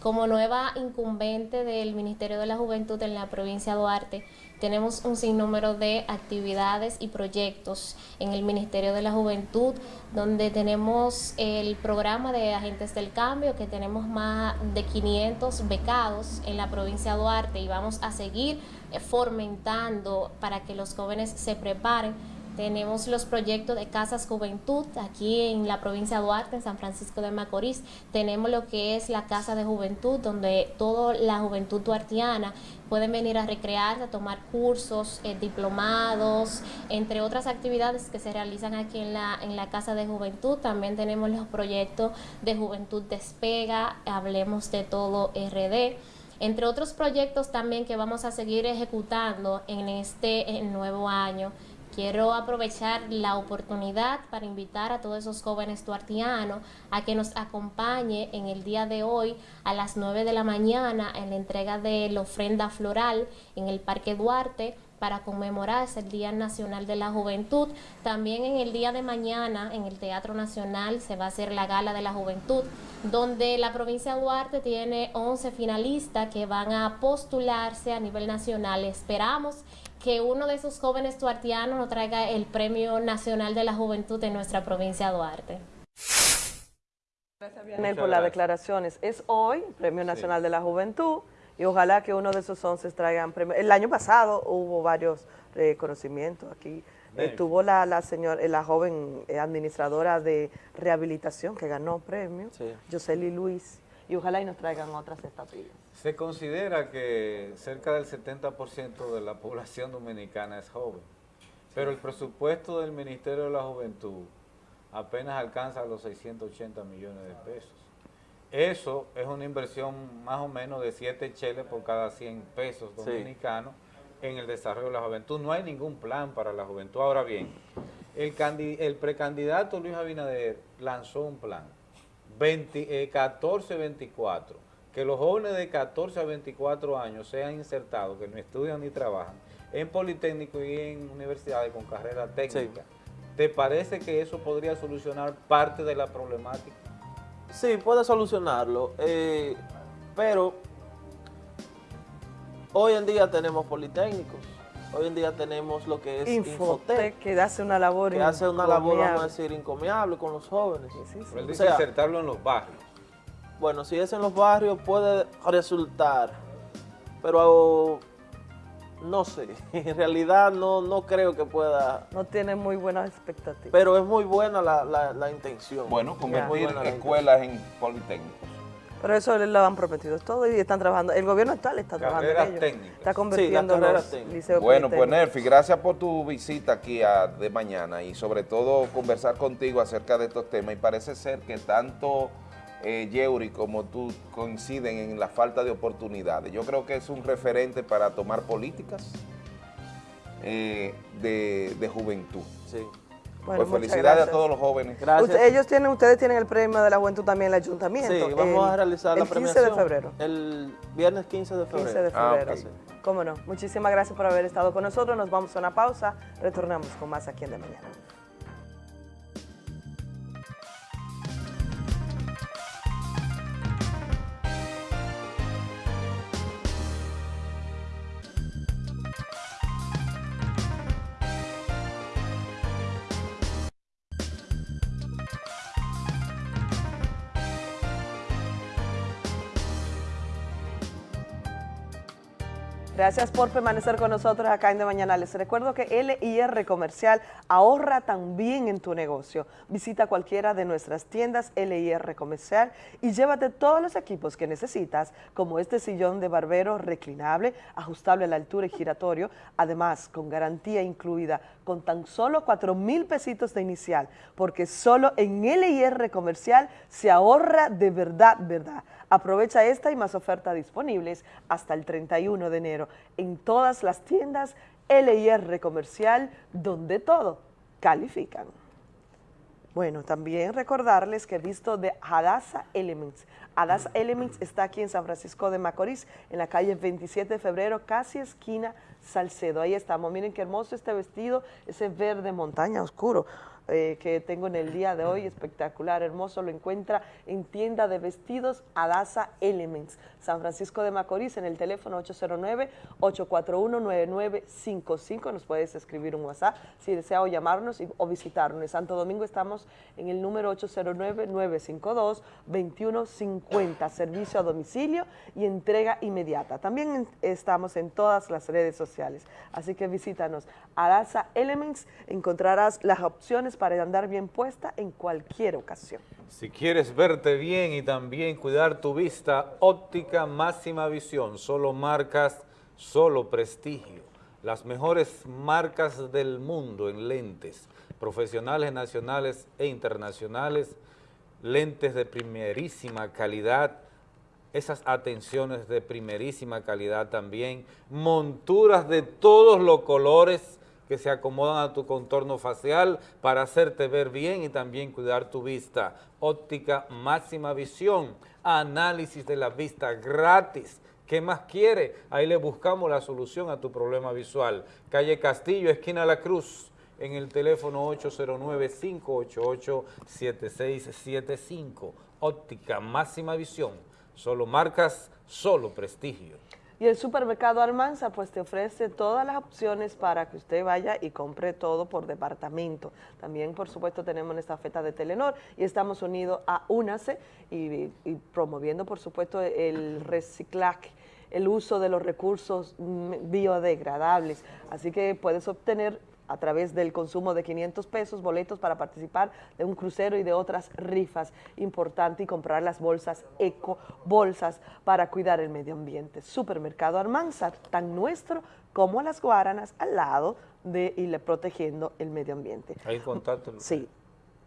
Como nueva incumbente del Ministerio de la Juventud en la provincia de Duarte, tenemos un sinnúmero de actividades y proyectos en el Ministerio de la Juventud, donde tenemos el programa de Agentes del Cambio, que tenemos más de 500 becados en la provincia de Duarte y vamos a seguir fomentando para que los jóvenes se preparen. Tenemos los proyectos de Casas Juventud aquí en la provincia de Duarte, en San Francisco de Macorís. Tenemos lo que es la Casa de Juventud, donde toda la juventud duartiana pueden venir a recrearse, a tomar cursos, eh, diplomados, entre otras actividades que se realizan aquí en la, en la Casa de Juventud. También tenemos los proyectos de Juventud Despega, Hablemos de Todo RD entre otros proyectos también que vamos a seguir ejecutando en este eh, nuevo año. Quiero aprovechar la oportunidad para invitar a todos esos jóvenes duartianos a que nos acompañe en el día de hoy a las 9 de la mañana en la entrega de la ofrenda floral en el Parque Duarte para conmemorar el Día Nacional de la Juventud. También en el día de mañana en el Teatro Nacional se va a hacer la Gala de la Juventud, donde la provincia de Duarte tiene 11 finalistas que van a postularse a nivel nacional. Esperamos que uno de esos jóvenes duartianos nos traiga el Premio Nacional de la Juventud en nuestra provincia de Duarte. Gracias, Vianel, por las declaraciones. Es hoy, Premio Nacional de la Juventud, y ojalá que uno de esos 11 traigan premio. El año pasado hubo varios reconocimientos aquí. Bien. Estuvo la, la, señor, eh, la joven eh, administradora de rehabilitación que ganó premio, Sí. Yoseli Luis, y ojalá y nos traigan otras estatuillas. Se considera que cerca del 70% de la población dominicana es joven, pero el presupuesto del Ministerio de la Juventud apenas alcanza los 680 millones de pesos. Eso es una inversión más o menos de 7 cheles por cada 100 pesos Sí. dominicanos en el desarrollo de la juventud. No hay ningún plan para la juventud. Ahora bien, el, el precandidato Luis Abinader lanzó un plan 20, eh, 14-24, que los jóvenes de 14 a 24 años sean insertados, que no estudian ni trabajan, en Politécnico y en universidades con carrera técnica. ¿Te parece que eso podría solucionar parte de la problemática? Sí, puede solucionarlo, eh, pero hoy en día tenemos politécnicos, hoy en día tenemos lo que es Infotec, que hace una labor que hace una labor, vamos a encomiable. decir, encomiable con los jóvenes. Pero él O dice sea, insertarlo en los barrios. bueno, si es en los barrios puede resultar, pero no sé, en realidad no, no creo que pueda, No tiene muy buenas expectativas. pero es muy buena la, la, la intención. Bueno, Muy convertir buena la escuelas en politécnicos. Pero eso le lo han prometido todo y están trabajando. El gobierno actual está trabajando en ello. técnicas. Está convirtiendo Sí, las carreras los liceos Bueno, pues. Nerfi, gracias por tu visita aquí a- de mañana y sobre todo conversar contigo acerca de estos temas. Y parece ser que tanto eh, Yeuri como tú coinciden en la falta de oportunidades. Yo creo que es un referente para tomar políticas eh, de, de juventud. Sí. Bueno, pues felicidades gracias. a todos los jóvenes. Usted- ellos tienen, ustedes tienen el premio de la juventud también en el ayuntamiento. Sí, vamos el- a realizar la el 15 premiación. de febrero. El viernes 15 de febrero. 15 de Ah, febrero. Cómo no. Muchísimas gracias por haber estado con nosotros. Nos vamos a una pausa. Retornamos con más aquí en De Mañana. Gracias por permanecer con nosotros acá en De Mañana. Les recuerdo que LIR Comercial ahorra también en tu negocio. Visita cualquiera de nuestras tiendas LIR Comercial y llévate todos los equipos que necesitas, como este sillón de barbero reclinable, ajustable a la altura y giratorio, además con garantía incluida, con tan solo 4 mil pesitos de inicial, porque solo en LIR Comercial se ahorra de verdad, verdad. Aprovecha esta y más ofertas disponibles hasta el 31 de enero en todas las tiendas LIR Comercial, donde todo califican. Bueno, también recordarles que he visto de Hadassah Elements. Hadassah Elements está aquí en San Francisco de Macorís, en la calle 27 de febrero, casi esquina Salcedo. Ahí estamos. Miren qué hermoso este vestido, ese verde montaña oscuro. Eh, que tengo en el día de hoy, espectacular, hermoso, lo encuentra en tienda de vestidos Adasa Elements, San Francisco de Macorís, en el teléfono 809-841-9955, nos puedes escribir un WhatsApp si desea o llamarnos o visitarnos. En Santo Domingo estamos en el número 809-952-2150, servicio a domicilio y entrega inmediata. También estamos en todas las redes sociales, así que visítanos. Adasa Elements, encontrarás las opciones para andar bien puesta en cualquier ocasión. Si quieres verte bien y también cuidar tu vista, óptica máxima visión, solo marcas, solo prestigio. Las mejores marcas del mundo en lentes, profesionales nacionales e internacionales, lentes de primerísima calidad, esas atenciones de primerísima calidad también, monturas de todos los colores, que se acomodan a tu contorno facial para hacerte ver bien y también cuidar tu vista. Óptica máxima visión, análisis de la vista gratis. ¿Qué más quiere? Ahí le buscamos la solución a tu problema visual. Calle Castillo, esquina La Cruz, en el teléfono 809-588-7675. Óptica máxima visión. Solo marcas, solo prestigio. Y el supermercado Almanza pues te ofrece todas las opciones para que usted vaya y compre todo por departamento. También por supuesto tenemos esta feta de Telenor y estamos unidos a UNACE y, promoviendo por supuesto el reciclaje el uso de los recursos mm, biodegradables. Así que puedes obtener a través del consumo de 500 pesos, boletos para participar de un crucero y de otras rifas importantes y comprar las bolsas eco, bolsas para cuidar el medio ambiente. Supermercado Armanza, tan nuestro como las Guaranas, al lado de y protegiendo el medio ambiente. Hay contacto. Sí.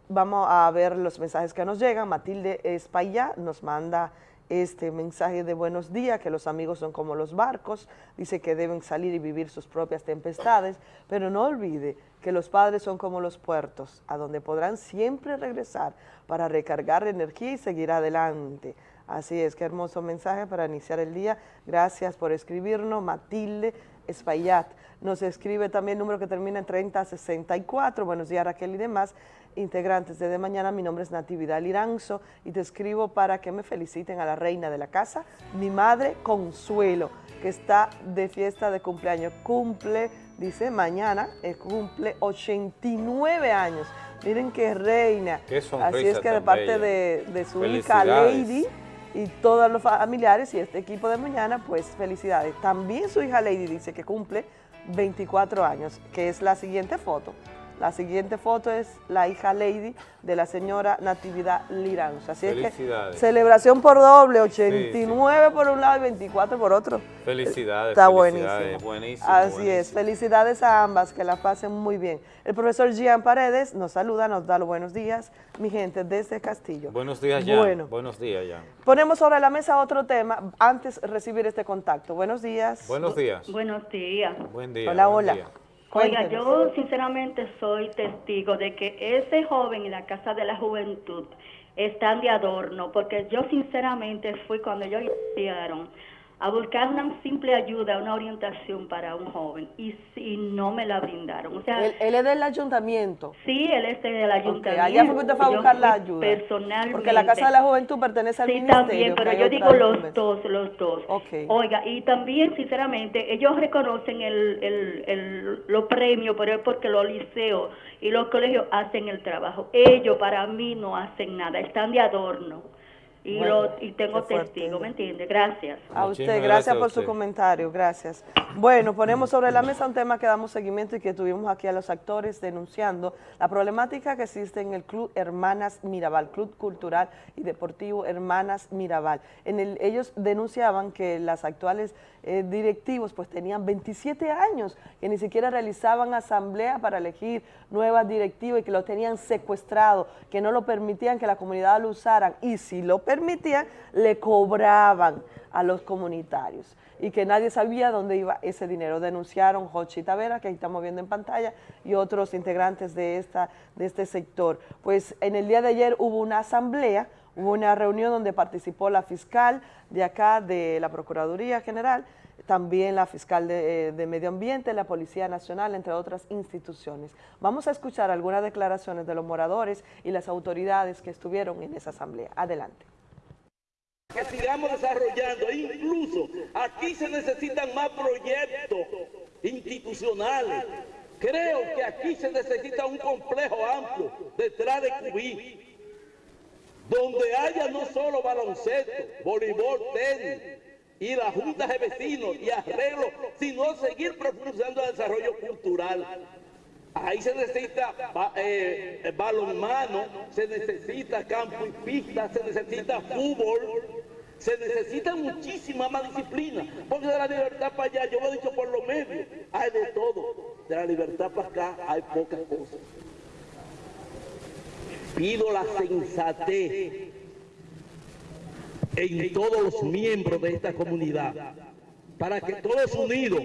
Vamos a ver los mensajes que nos llegan. Matilde Espaillá nos manda este mensaje de buenos días, que los amigos son como los barcos, dice que deben salir y vivir sus propias tempestades, pero no olvide que los padres son como los puertos, a donde podrán siempre regresar para recargar energía y seguir adelante. Así es, qué hermoso mensaje para iniciar el día. Gracias por escribirnos, Matilde Espaillat. Nos escribe también el número que termina en 3064. Buenos días, Raquel y demás integrantes de De Mañana. Mi nombre es Natividad Liranzo y te escribo para que me feliciten a la reina de la casa, mi madre Consuelo, que está de fiesta de cumpleaños. Cumple, dice, mañana, eh, cumple 89 años. Miren qué reina. Así es que de parte de, su hija Lady y todos los familiares y este equipo de mañana, pues felicidades. También su hija Lady dice que cumple 24 años, que es la siguiente foto. La siguiente foto es la hija Lady de la señora Natividad Liranzo. Así es que celebración por doble, 89 por un lado y 24 por otro. Felicidades. Está buenísimo. Así es, felicidades a ambas, que la pasen muy bien. El profesor Gian Paredes nos saluda, nos da los buenos días, mi gente, desde Castillo. Buenos días, Jan. Bueno, buenos días, Jan. Ponemos sobre la mesa otro tema, antes de recibir este contacto. Buenos días. Buenos días. Buenos días. Buen día. Hola, hola. Oiga, yo sinceramente soy testigo de que ese joven en la Casa de la Juventud están de adorno, porque yo sinceramente fui cuando ellos hicieron a buscar una simple ayuda, una orientación para un joven y, si no me la brindaron. O sea, él, es del ayuntamiento. Sí, él es del ayuntamiento. allá fue que usted fue a buscar la ayuda. Personalmente. Porque la Casa de la Juventud pertenece al sí, ministerio. Sí, también, pero yo digo los dos, los dos. Oiga, y también, sinceramente, ellos reconocen el, el, el, los premios, pero es porque los liceos y los colegios hacen el trabajo. Ellos, para mí, no hacen nada, están de adorno y, Bueno, lo, y tengo testigos, ¿me entiende? Gracias. A usted, gracias, por su comentario, gracias. Bueno, ponemos sobre la mesa un tema que damos seguimiento y que tuvimos aquí a los actores denunciando la problemática que existe en el Club Hermanas Mirabal, Club Cultural y Deportivo Hermanas Mirabal. En el, ellos denunciaban que las actuales eh, directivos pues tenían 27 años, que ni siquiera realizaban asamblea para elegir nuevas directivas y que lo tenían secuestrado, que no lo permitían que la comunidad lo usaran y si lo permitían, le cobraban a los comunitarios y que nadie sabía dónde iba ese dinero. Denunciaron Jochi Tavera, que ahí estamos viendo en pantalla, y otros integrantes de, esta, de este sector. Pues en el día de ayer hubo una asamblea, hubo una reunión donde participó la fiscal de acá, de la Procuraduría General, también la fiscal de, eh, de Medio Ambiente, la Policía Nacional, entre otras instituciones. Vamos a escuchar algunas declaraciones de los moradores y las autoridades que estuvieron en esa asamblea. Adelante. que sigamos desarrollando. Incluso aquí se necesitan más proyectos institucionales. Creo que aquí se necesita un complejo amplio detrás de Cubí, donde haya no solo baloncesto, voleibol, tenis y las juntas de vecinos y arreglos, sino seguir profundizando el desarrollo cultural. Ahí se necesita eh, balonmano, se necesita campo y pista, se necesita fútbol, se necesita muchísima más disciplina, porque de la libertad para allá, yo lo he dicho por los medios, hay de todo. De la libertad para acá hay pocas cosas. Pido la sensatez en todos los miembros de esta comunidad, para que todos unidos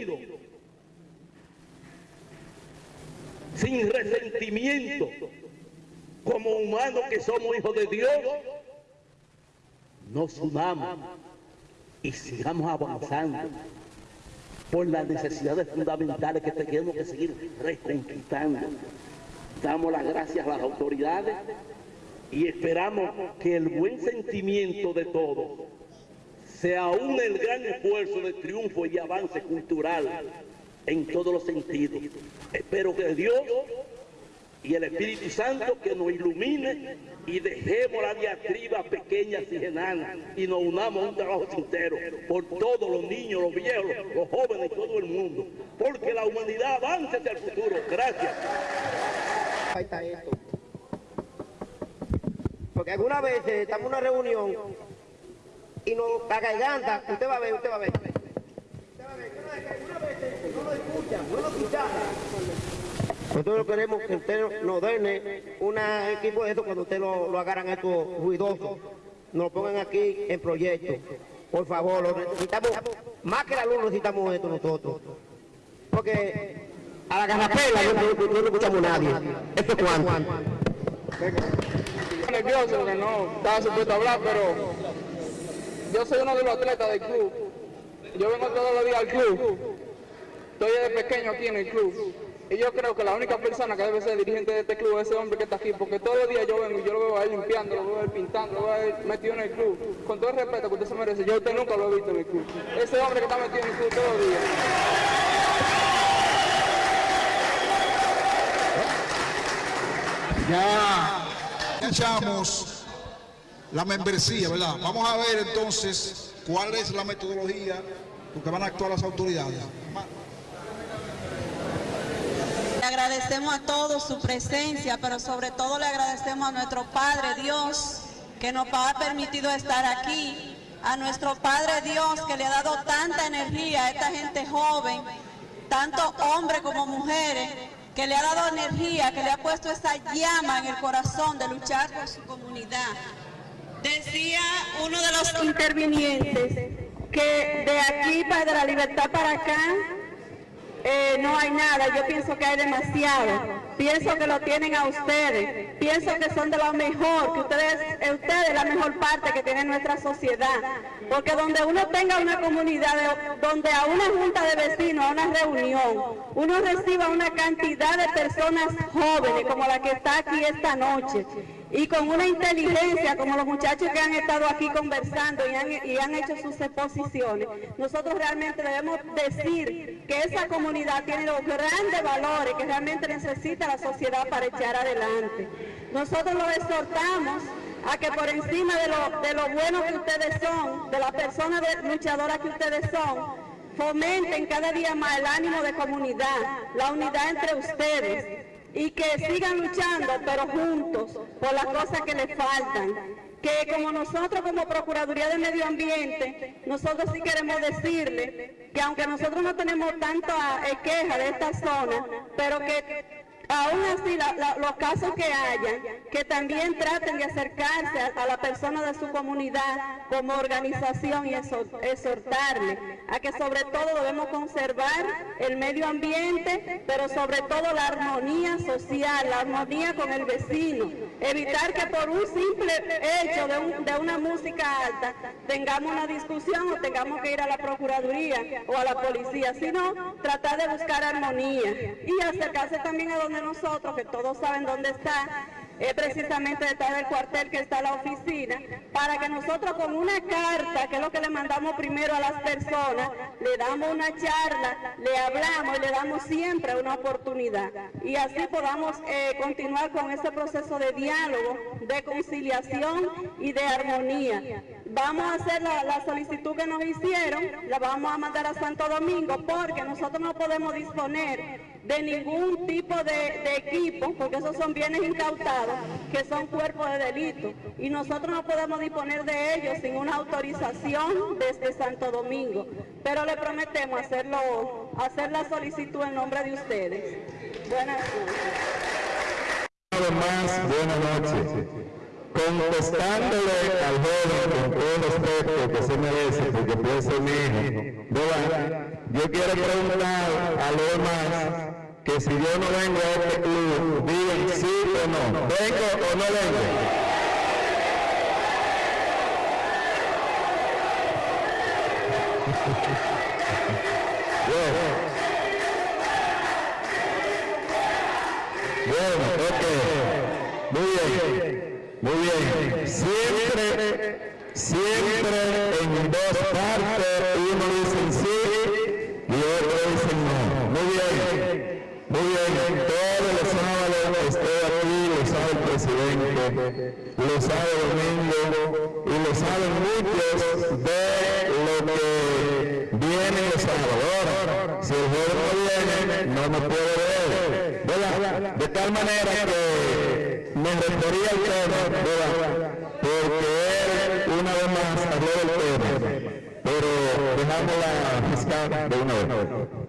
sin resentimiento, como humanos que somos hijos de Dios, nos unamos y sigamos avanzando por las necesidades fundamentales que tenemos que seguir reconquistando. Damos las gracias a las autoridades y esperamos que el buen sentimiento de todos sea aún el gran esfuerzo de triunfo y avance cultural en todos los sentidos. Espero que Dios y el Espíritu Santo que nos ilumine y dejemos la diatriba pequeñas y enanas y nos unamos a un trabajo sincero por todos los niños, los viejos, los jóvenes y todo el mundo, porque la humanidad avanza hacia el futuro. Gracias. Está esto. Porque algunas veces estamos en una reunión y nos la garganta, usted va a ver, usted va a ver. No lo. Nosotros queremos que usted nos dé un equipo de esto cuando usted lo, lo agarran estos ruidosos. Nos pongan aquí en proyecto. Por favor, lo necesitamos, más que la luz necesitamos esto nosotros. Porque a la garrapela no, no- no- no escuchamos a nadie. ¿Esto es cuánto? Estoy nervioso porque no estaba supuesto a hablar, pero yo soy uno de los atletas del club. Yo vengo todos los días al club. Estoy desde pequeño aquí en el club. Y yo creo que la única persona que debe ser dirigente de este club es ese hombre que está aquí, porque todos los días yo vengo y yo lo veo a él limpiando, lo veo a él pintando, lo veo a él metido en el club. Con todo el respeto que usted se merece, yo a usted nunca lo he visto en el club. Ese hombre que está metido en el club todos los días. Ya escuchamos la membresía, ¿verdad? Vamos a ver entonces cuál es la metodología porque van a actuar las autoridades. Le agradecemos a todos su presencia, pero sobre todo le agradecemos a nuestro Padre Dios que nos ha permitido estar aquí, a nuestro Padre Dios que le ha dado tanta energía a esta gente joven, tanto hombres como mujeres, que le ha dado energía, que le ha puesto esa llama en el corazón de luchar por su comunidad. Decía uno de los intervinientes que de aquí, para de la libertad para acá, eh, no hay nada, yo pienso que hay demasiado. Pienso que lo tienen a ustedes. Pienso que son de lo mejor, que ustedes, eh, ustedes la mejor parte que tiene nuestra sociedad. Porque donde uno tenga una comunidad, de- donde a una junta de vecinos, a una reunión, uno reciba una cantidad de personas jóvenes como la que está aquí esta noche y con una inteligencia como los muchachos que han estado aquí conversando y han, y han hecho sus exposiciones, nosotros realmente debemos decir que esa comunidad tiene los grandes valores que realmente necesita la sociedad para echar adelante. Nosotros lo exhortamos a que por encima de lo, de lo bueno que ustedes son, de las personas luchadoras que ustedes son, fomenten cada día más el ánimo de comunidad, la unidad entre ustedes y que sigan luchando, pero juntos, por las cosas que les faltan. Que como nosotros como Procuraduría de Medio Ambiente, nosotros sí queremos decirle que aunque nosotros no tenemos tanta eh, queja de esta zona, pero que aún así los casos que hayan, que también traten de acercarse a, la persona de su comunidad como organización y exhor- exhortarle a que sobre todo debemos conservar el medio ambiente, pero sobre todo la armonía social, la armonía con el vecino, evitar que por un simple hecho de, de una música alta tengamos una discusión o tengamos que ir a la Procuraduría o a la policía, sino tratar de buscar armonía y acercarse también a donde nosotros, que todos saben dónde está, es precisamente detrás del cuartel que está la oficina, para que nosotros con una carta, que es lo que le mandamos primero a las personas, le damos una charla, le hablamos y le damos siempre una oportunidad. Y así podamos eh, continuar con ese proceso de diálogo, de conciliación y de armonía. Vamos a hacer la, la solicitud que nos hicieron, la vamos a mandar a Santo Domingo, porque nosotros no podemos disponer de ningún tipo de, de equipo, porque esos son bienes incautados, que son cuerpos de delito, y nosotros no podemos disponer de ellos sin una autorización desde Santo Domingo, pero le prometemos hacerlo, hacer la solicitud en nombre de ustedes. Buenas noches. buenas noches. Contestándole al joven con todo el respeto que se merece, porque mi hijo, ¿verdad? Yo quiero preguntar a los demás que si yo no vengo a este club, digan sí o no. ¿Vengo o no vengo? Bien. Siempre, siempre en dos partes uno dice sí y otro dice no. Muy bien. Muy bien. Todos los sábados estoy aquí, lo sabe el presidente, lo sabe Domingo y lo saben muchos de lo que viene los sábados. Si el joven no viene, no me puede ver. De tal manera que me refería al tema, ¿verdad? porque él una vez más habló del tema, pero dejamos la fiscal de una vez.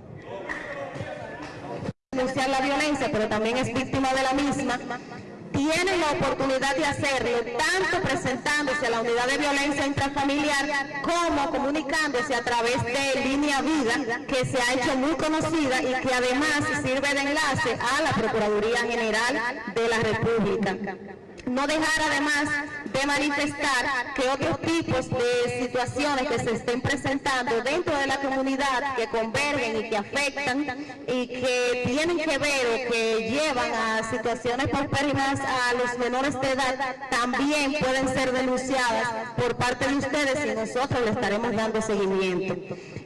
denunciar la violencia, pero también es víctima de la misma, tienen la oportunidad de hacerlo tanto presentándose a la unidad de violencia intrafamiliar como comunicándose a través de Línea Vida, que se ha hecho muy conocida y que además sirve de enlace a la Procuraduría General de la República. No dejar además de manifestar que otros tipos de situaciones que se estén presentando dentro de la comunidad que convergen y que afectan y que tienen que ver o que llevan a situaciones paupérrimas a los menores de edad también pueden ser denunciadas por parte de ustedes y nosotros le estaremos dando seguimiento.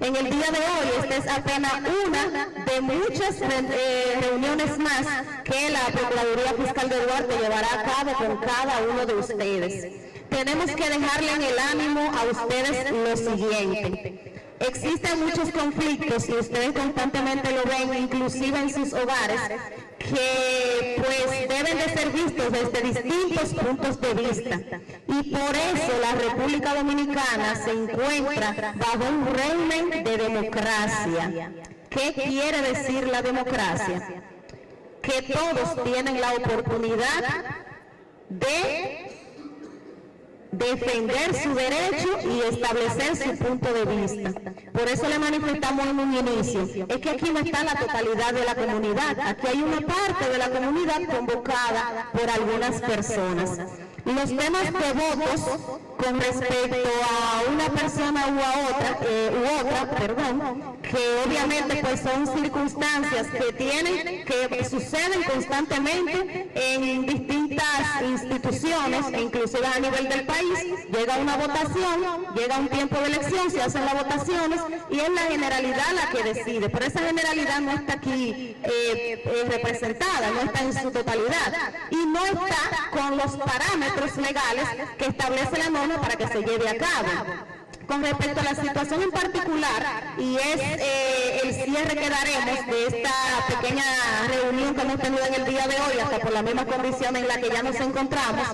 En el día de hoy esta es apenas una de muchas eh, reuniones más que la Procuraduría Fiscal de Duarte llevará a cabo con cada uno de ustedes. Tenemos que dejarle en el ánimo a ustedes lo siguiente. Existen muchos conflictos y ustedes constantemente lo ven, inclusive en sus hogares, que pues deben de ser vistos desde distintos puntos de vista. Y por eso la República Dominicana se encuentra bajo un régimen de democracia. ¿Qué quiere decir la democracia? Que todos tienen la oportunidad de defender su derecho y establecer su punto de vista. Por eso le manifestamos en un inicio, es que aquí no está la totalidad de la comunidad, aquí hay una parte de la comunidad convocada por algunas personas. Los temas de votos con respecto a una persona u a otra, eh, u otra, perdón, que obviamente pues son circunstancias que tienen, que suceden constantemente en distintas instituciones, inclusive a nivel del país, llega una votación, llega un tiempo de elección, se hacen las votaciones y es la generalidad la que decide, pero esa generalidad no está aquí eh, eh, representada, no está en su totalidad. Y no está con los parámetros legales que establece la norma para que se lleve a cabo. Con respecto a la situación en particular y es eh, el cierre que daremos de esta pequeña reunión que hemos tenido en el día de hoy, hasta por la misma condición en la que ya nos encontramos,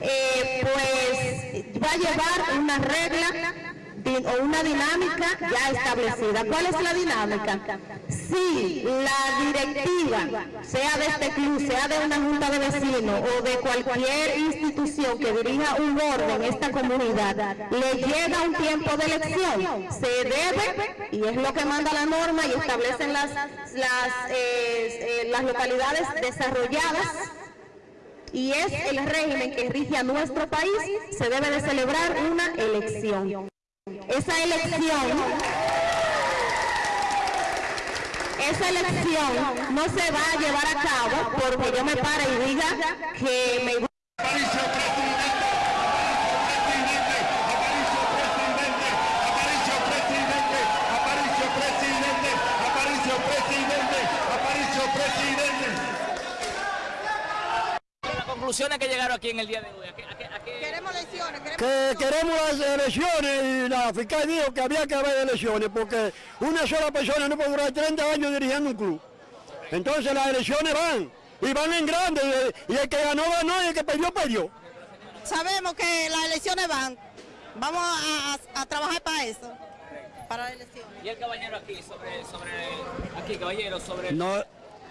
eh, pues va a llevar una regla o una dinámica ya establecida. ¿Cuál es la dinámica? Si la directiva, sea de este club, sea de una junta de vecinos o de cualquier institución que dirija un orden en esta comunidad, le llega un tiempo de elección, se debe, y es lo que manda la norma y establecen las, las, eh, eh, las localidades desarrolladas, y es el régimen que rige a nuestro país, se debe de celebrar una elección. Esa elección, esa elección no se va a llevar a cabo porque yo me pare y diga que me conclusiones que llegaron aquí en el día de hoy? Queremos elecciones. que queremos las elecciones y la fiscal dijo que había que haber elecciones porque una sola persona no puede durar 30 años dirigiendo un club. Entonces las elecciones van y van en grande y el que ganó ganó y el que perdió perdió. Sabemos que las elecciones van. Vamos a, a- a trabajar para eso. Para las elecciones. Y el caballero aquí, sobre, sobre, aquí caballero, sobre... No,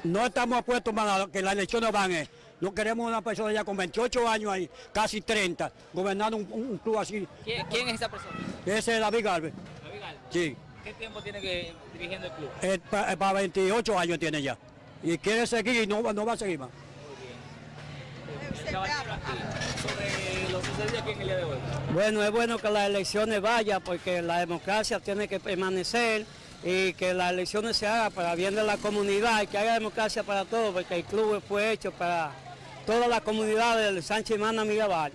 no estamos apuestos para que las elecciones van. eh. No queremos una persona ya con 28 años ahí, casi 30, gobernando un, club así. ¿Quién, quién es esa persona? Ese es David Galvez. David Galvez. Sí, ¿Qué tiempo tiene que dirigiendo el club? para 28 años tiene ya. Y quiere seguir y no, va- no va a seguir más. El caballero aquí, sobre lo sucedido aquí en el día de hoy. Bueno, es bueno que las elecciones vayan porque la democracia tiene que permanecer y que las elecciones se hagan para bien de la comunidad y que haya democracia para todos porque el club fue hecho para toda la comunidad del Sánchez Mana Mirabal.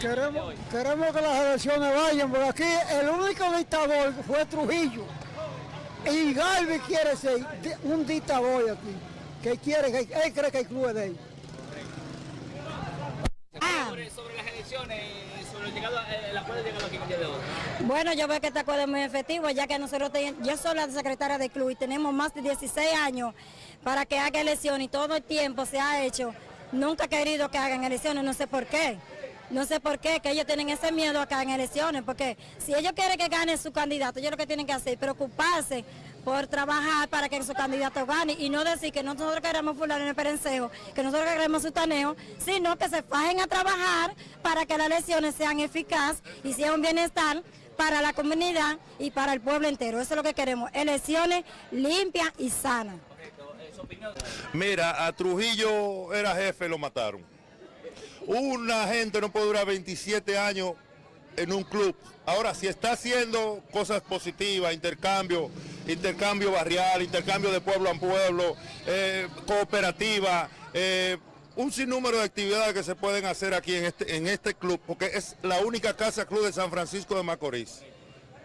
Queremos, queremos que las elecciones vayan, porque aquí el único dictador fue Trujillo. Y Galvez quiere ser un dictador aquí, que quiere, que él cree que el club es de él. Sobre, sobre las elecciones, sobre el, llegado, el acuerdo llegado aquí de hoy. Bueno, yo veo que este acuerdo es muy efectivo, ya que nosotros, ten- yo soy la secretaria del club y tenemos más de 16 años para que haga elecciones y todo el tiempo se ha hecho. Nunca he querido que hagan elecciones, no sé por qué. No sé por qué, que ellos tienen ese miedo a que hagan elecciones, porque si ellos quieren que gane su candidato, ellos lo que tienen que hacer es preocuparse por trabajar para que su candidato gane y no decir que nosotros queremos fulano en el perencejo, que nosotros queremos sutaneo, sino que se fajen a trabajar para que las elecciones sean eficaces y sean un bienestar para la comunidad y para el pueblo entero. Eso es lo que queremos, elecciones limpias y sanas. Mira, a Trujillo era jefe, lo mataron. Una gente no puede durar 27 años en un club. Ahora, si está haciendo cosas positivas, intercambio, intercambio barrial, intercambio de pueblo a pueblo, eh, cooperativa, eh, un sinnúmero de actividades que se pueden hacer aquí en este, en este club, porque es la única casa club de San Francisco de Macorís.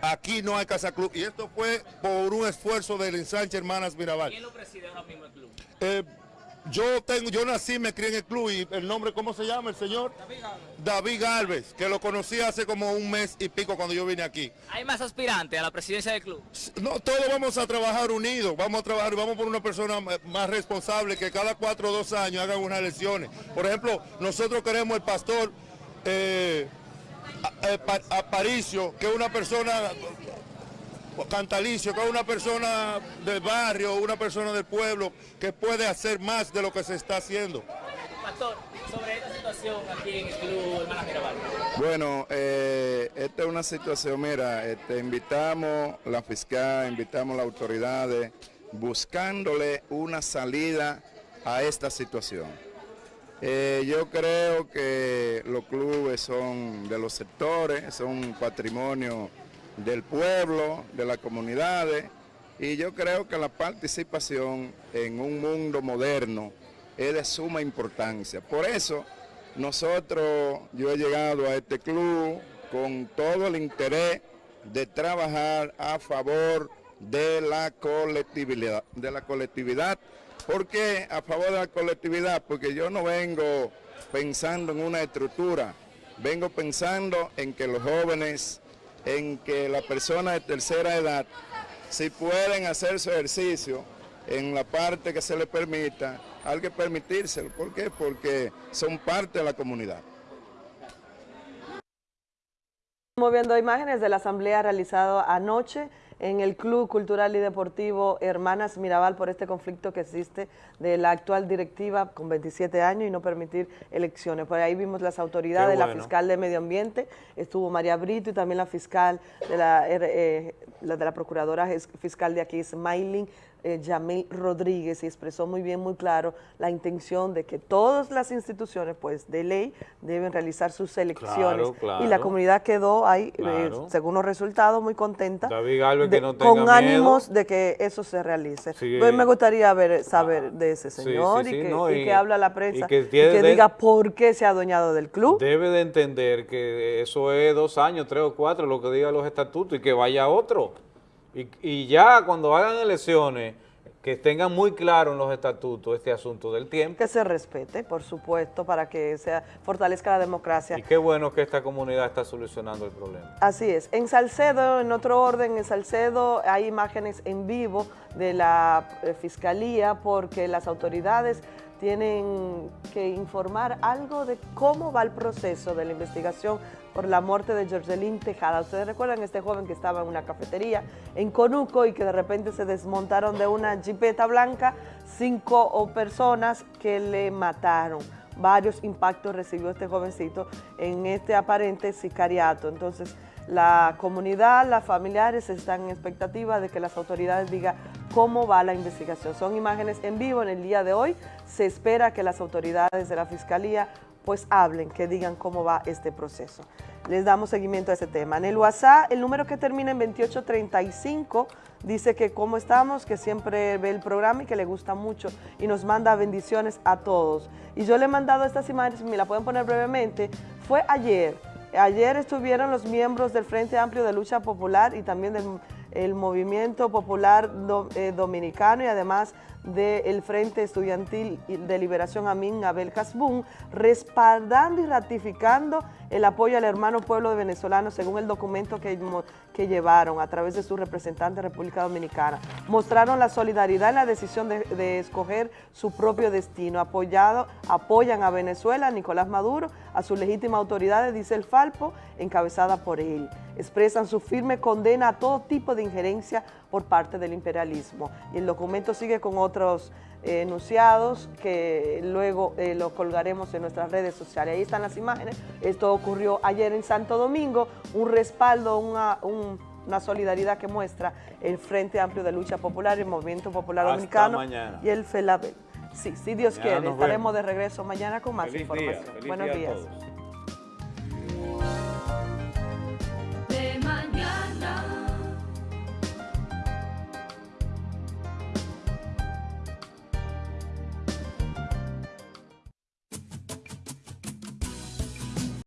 Aquí no hay casa club y esto fue por un esfuerzo del ensanche Hermanas Mirabal. ¿Quién lo preside ahora mismo el club? Eh, yo tengo, yo nací, me crié en el club y el nombre, ¿cómo se llama el señor? David Galvez, que lo conocí hace como un mes y pico cuando yo vine aquí. ¿Hay más aspirantes a la presidencia del club? No, todos vamos a trabajar unidos, vamos a trabajar, vamos por una persona más responsable que cada cuatro o dos años hagan unas elecciones. Por ejemplo, nosotros queremos el pastor eh, Aparicio, que es una persona Cantalicio, que es una persona del barrio, una persona del pueblo, que puede hacer más de lo que se está haciendo. Pastor, sobre esta situación aquí en el club Hermanas Mirabal. Bueno, eh, esta es una situación, mira, este, invitamos la fiscal, invitamos a las autoridades, buscándole una salida a esta situación. Eh, yo creo que los clubes son de los sectores, son patrimonio del pueblo, de las comunidades, y yo creo que la participación en un mundo moderno es de suma importancia. Por eso, nosotros, yo he llegado a este club con todo el interés de trabajar a favor de la colectividad, de la colectividad. ¿Por qué a favor de la colectividad? Porque yo no vengo pensando en una estructura, vengo pensando en que los jóvenes, en que las personas de tercera edad, si pueden hacer su ejercicio en la parte que se les permita, hay que permitírselo. ¿Por qué? Porque son parte de la comunidad. Estamos viendo imágenes de la asamblea realizada anoche en el Club Cultural y Deportivo Hermanas Mirabal por este conflicto que existe de la actual directiva con 27 años y no permitir elecciones. Por ahí vimos las autoridades, la fiscal de Medio Ambiente, estuvo María Brito y también la fiscal de la, eh, de la procuradora fiscal de aquí, Smiling eh, Yamil Rodríguez y expresó muy bien, muy claro la intención de que todas las instituciones, pues de ley, deben realizar sus elecciones. Y la comunidad quedó ahí, eh, según los resultados, muy contenta, con ánimos de que eso se realice. Pues me gustaría ver, saber de ese señor y, que, habla la prensa y que, diga por qué se ha adueñado del club. Debe de entender que eso es dos años, tres o cuatro, lo que digan los estatutos y que vaya otro. Y, ya cuando hagan elecciones, que tengan muy claro en los estatutos este asunto del tiempo. Que se respete, por supuesto, para que se fortalezca la democracia. Y qué bueno que esta comunidad está solucionando el problema. Así es. En Salcedo, en otro orden, en Salcedo hay imágenes en vivo de la eh, Fiscalía porque las autoridades tienen que informar algo de cómo va el proceso de la investigación por la muerte de Jorgelín Tejada. Ustedes recuerdan este joven que estaba en una cafetería en Conuco y que de repente se desmontaron de una jipeta blanca cinco personas que le mataron. Varios impactos recibió este jovencito en este aparente sicariato. Entonces, la comunidad, las familiares están en expectativa de que las autoridades digan cómo va la investigación. Son imágenes en vivo en el día de hoy. Se espera que las autoridades de la Fiscalía pues hablen, que digan cómo va este proceso. Les damos seguimiento a ese tema. En el WhatsApp, el número que termina en 2835 dice que cómo estamos, que siempre ve el programa y que le gusta mucho y nos manda bendiciones a todos. Y yo le he mandado estas imágenes, me la pueden poner brevemente, fue ayer. Ayer estuvieron los miembros del Frente Amplio de Lucha Popular y también del Movimiento Popular eh, Dominicano y además del Frente Estudiantil de Liberación Amin Abel Casbún, respaldando y ratificando el apoyo al hermano pueblo de venezolanos según el documento que, que llevaron a través de su representante República Dominicana. Mostraron la solidaridad en la decisión de, escoger su propio destino. Apoyado, apoyan a Venezuela, a Nicolás Maduro, a sus legítimas autoridades, dice el Falpo, encabezada por él. Expresan su firme condena a todo tipo de injerencia por parte del imperialismo. Y el documento sigue con otros eh, enunciados que luego eh, lo colgaremos en nuestras redes sociales. Ahí están las imágenes. Esto ocurrió ayer en Santo Domingo, un respaldo, una, una solidaridad que muestra el Frente Amplio de Lucha Popular, el Movimiento Popular Dominicano y el FELABEL. Sí, si Dios quiere, estaremos de regreso mañana con más información. Buenos días.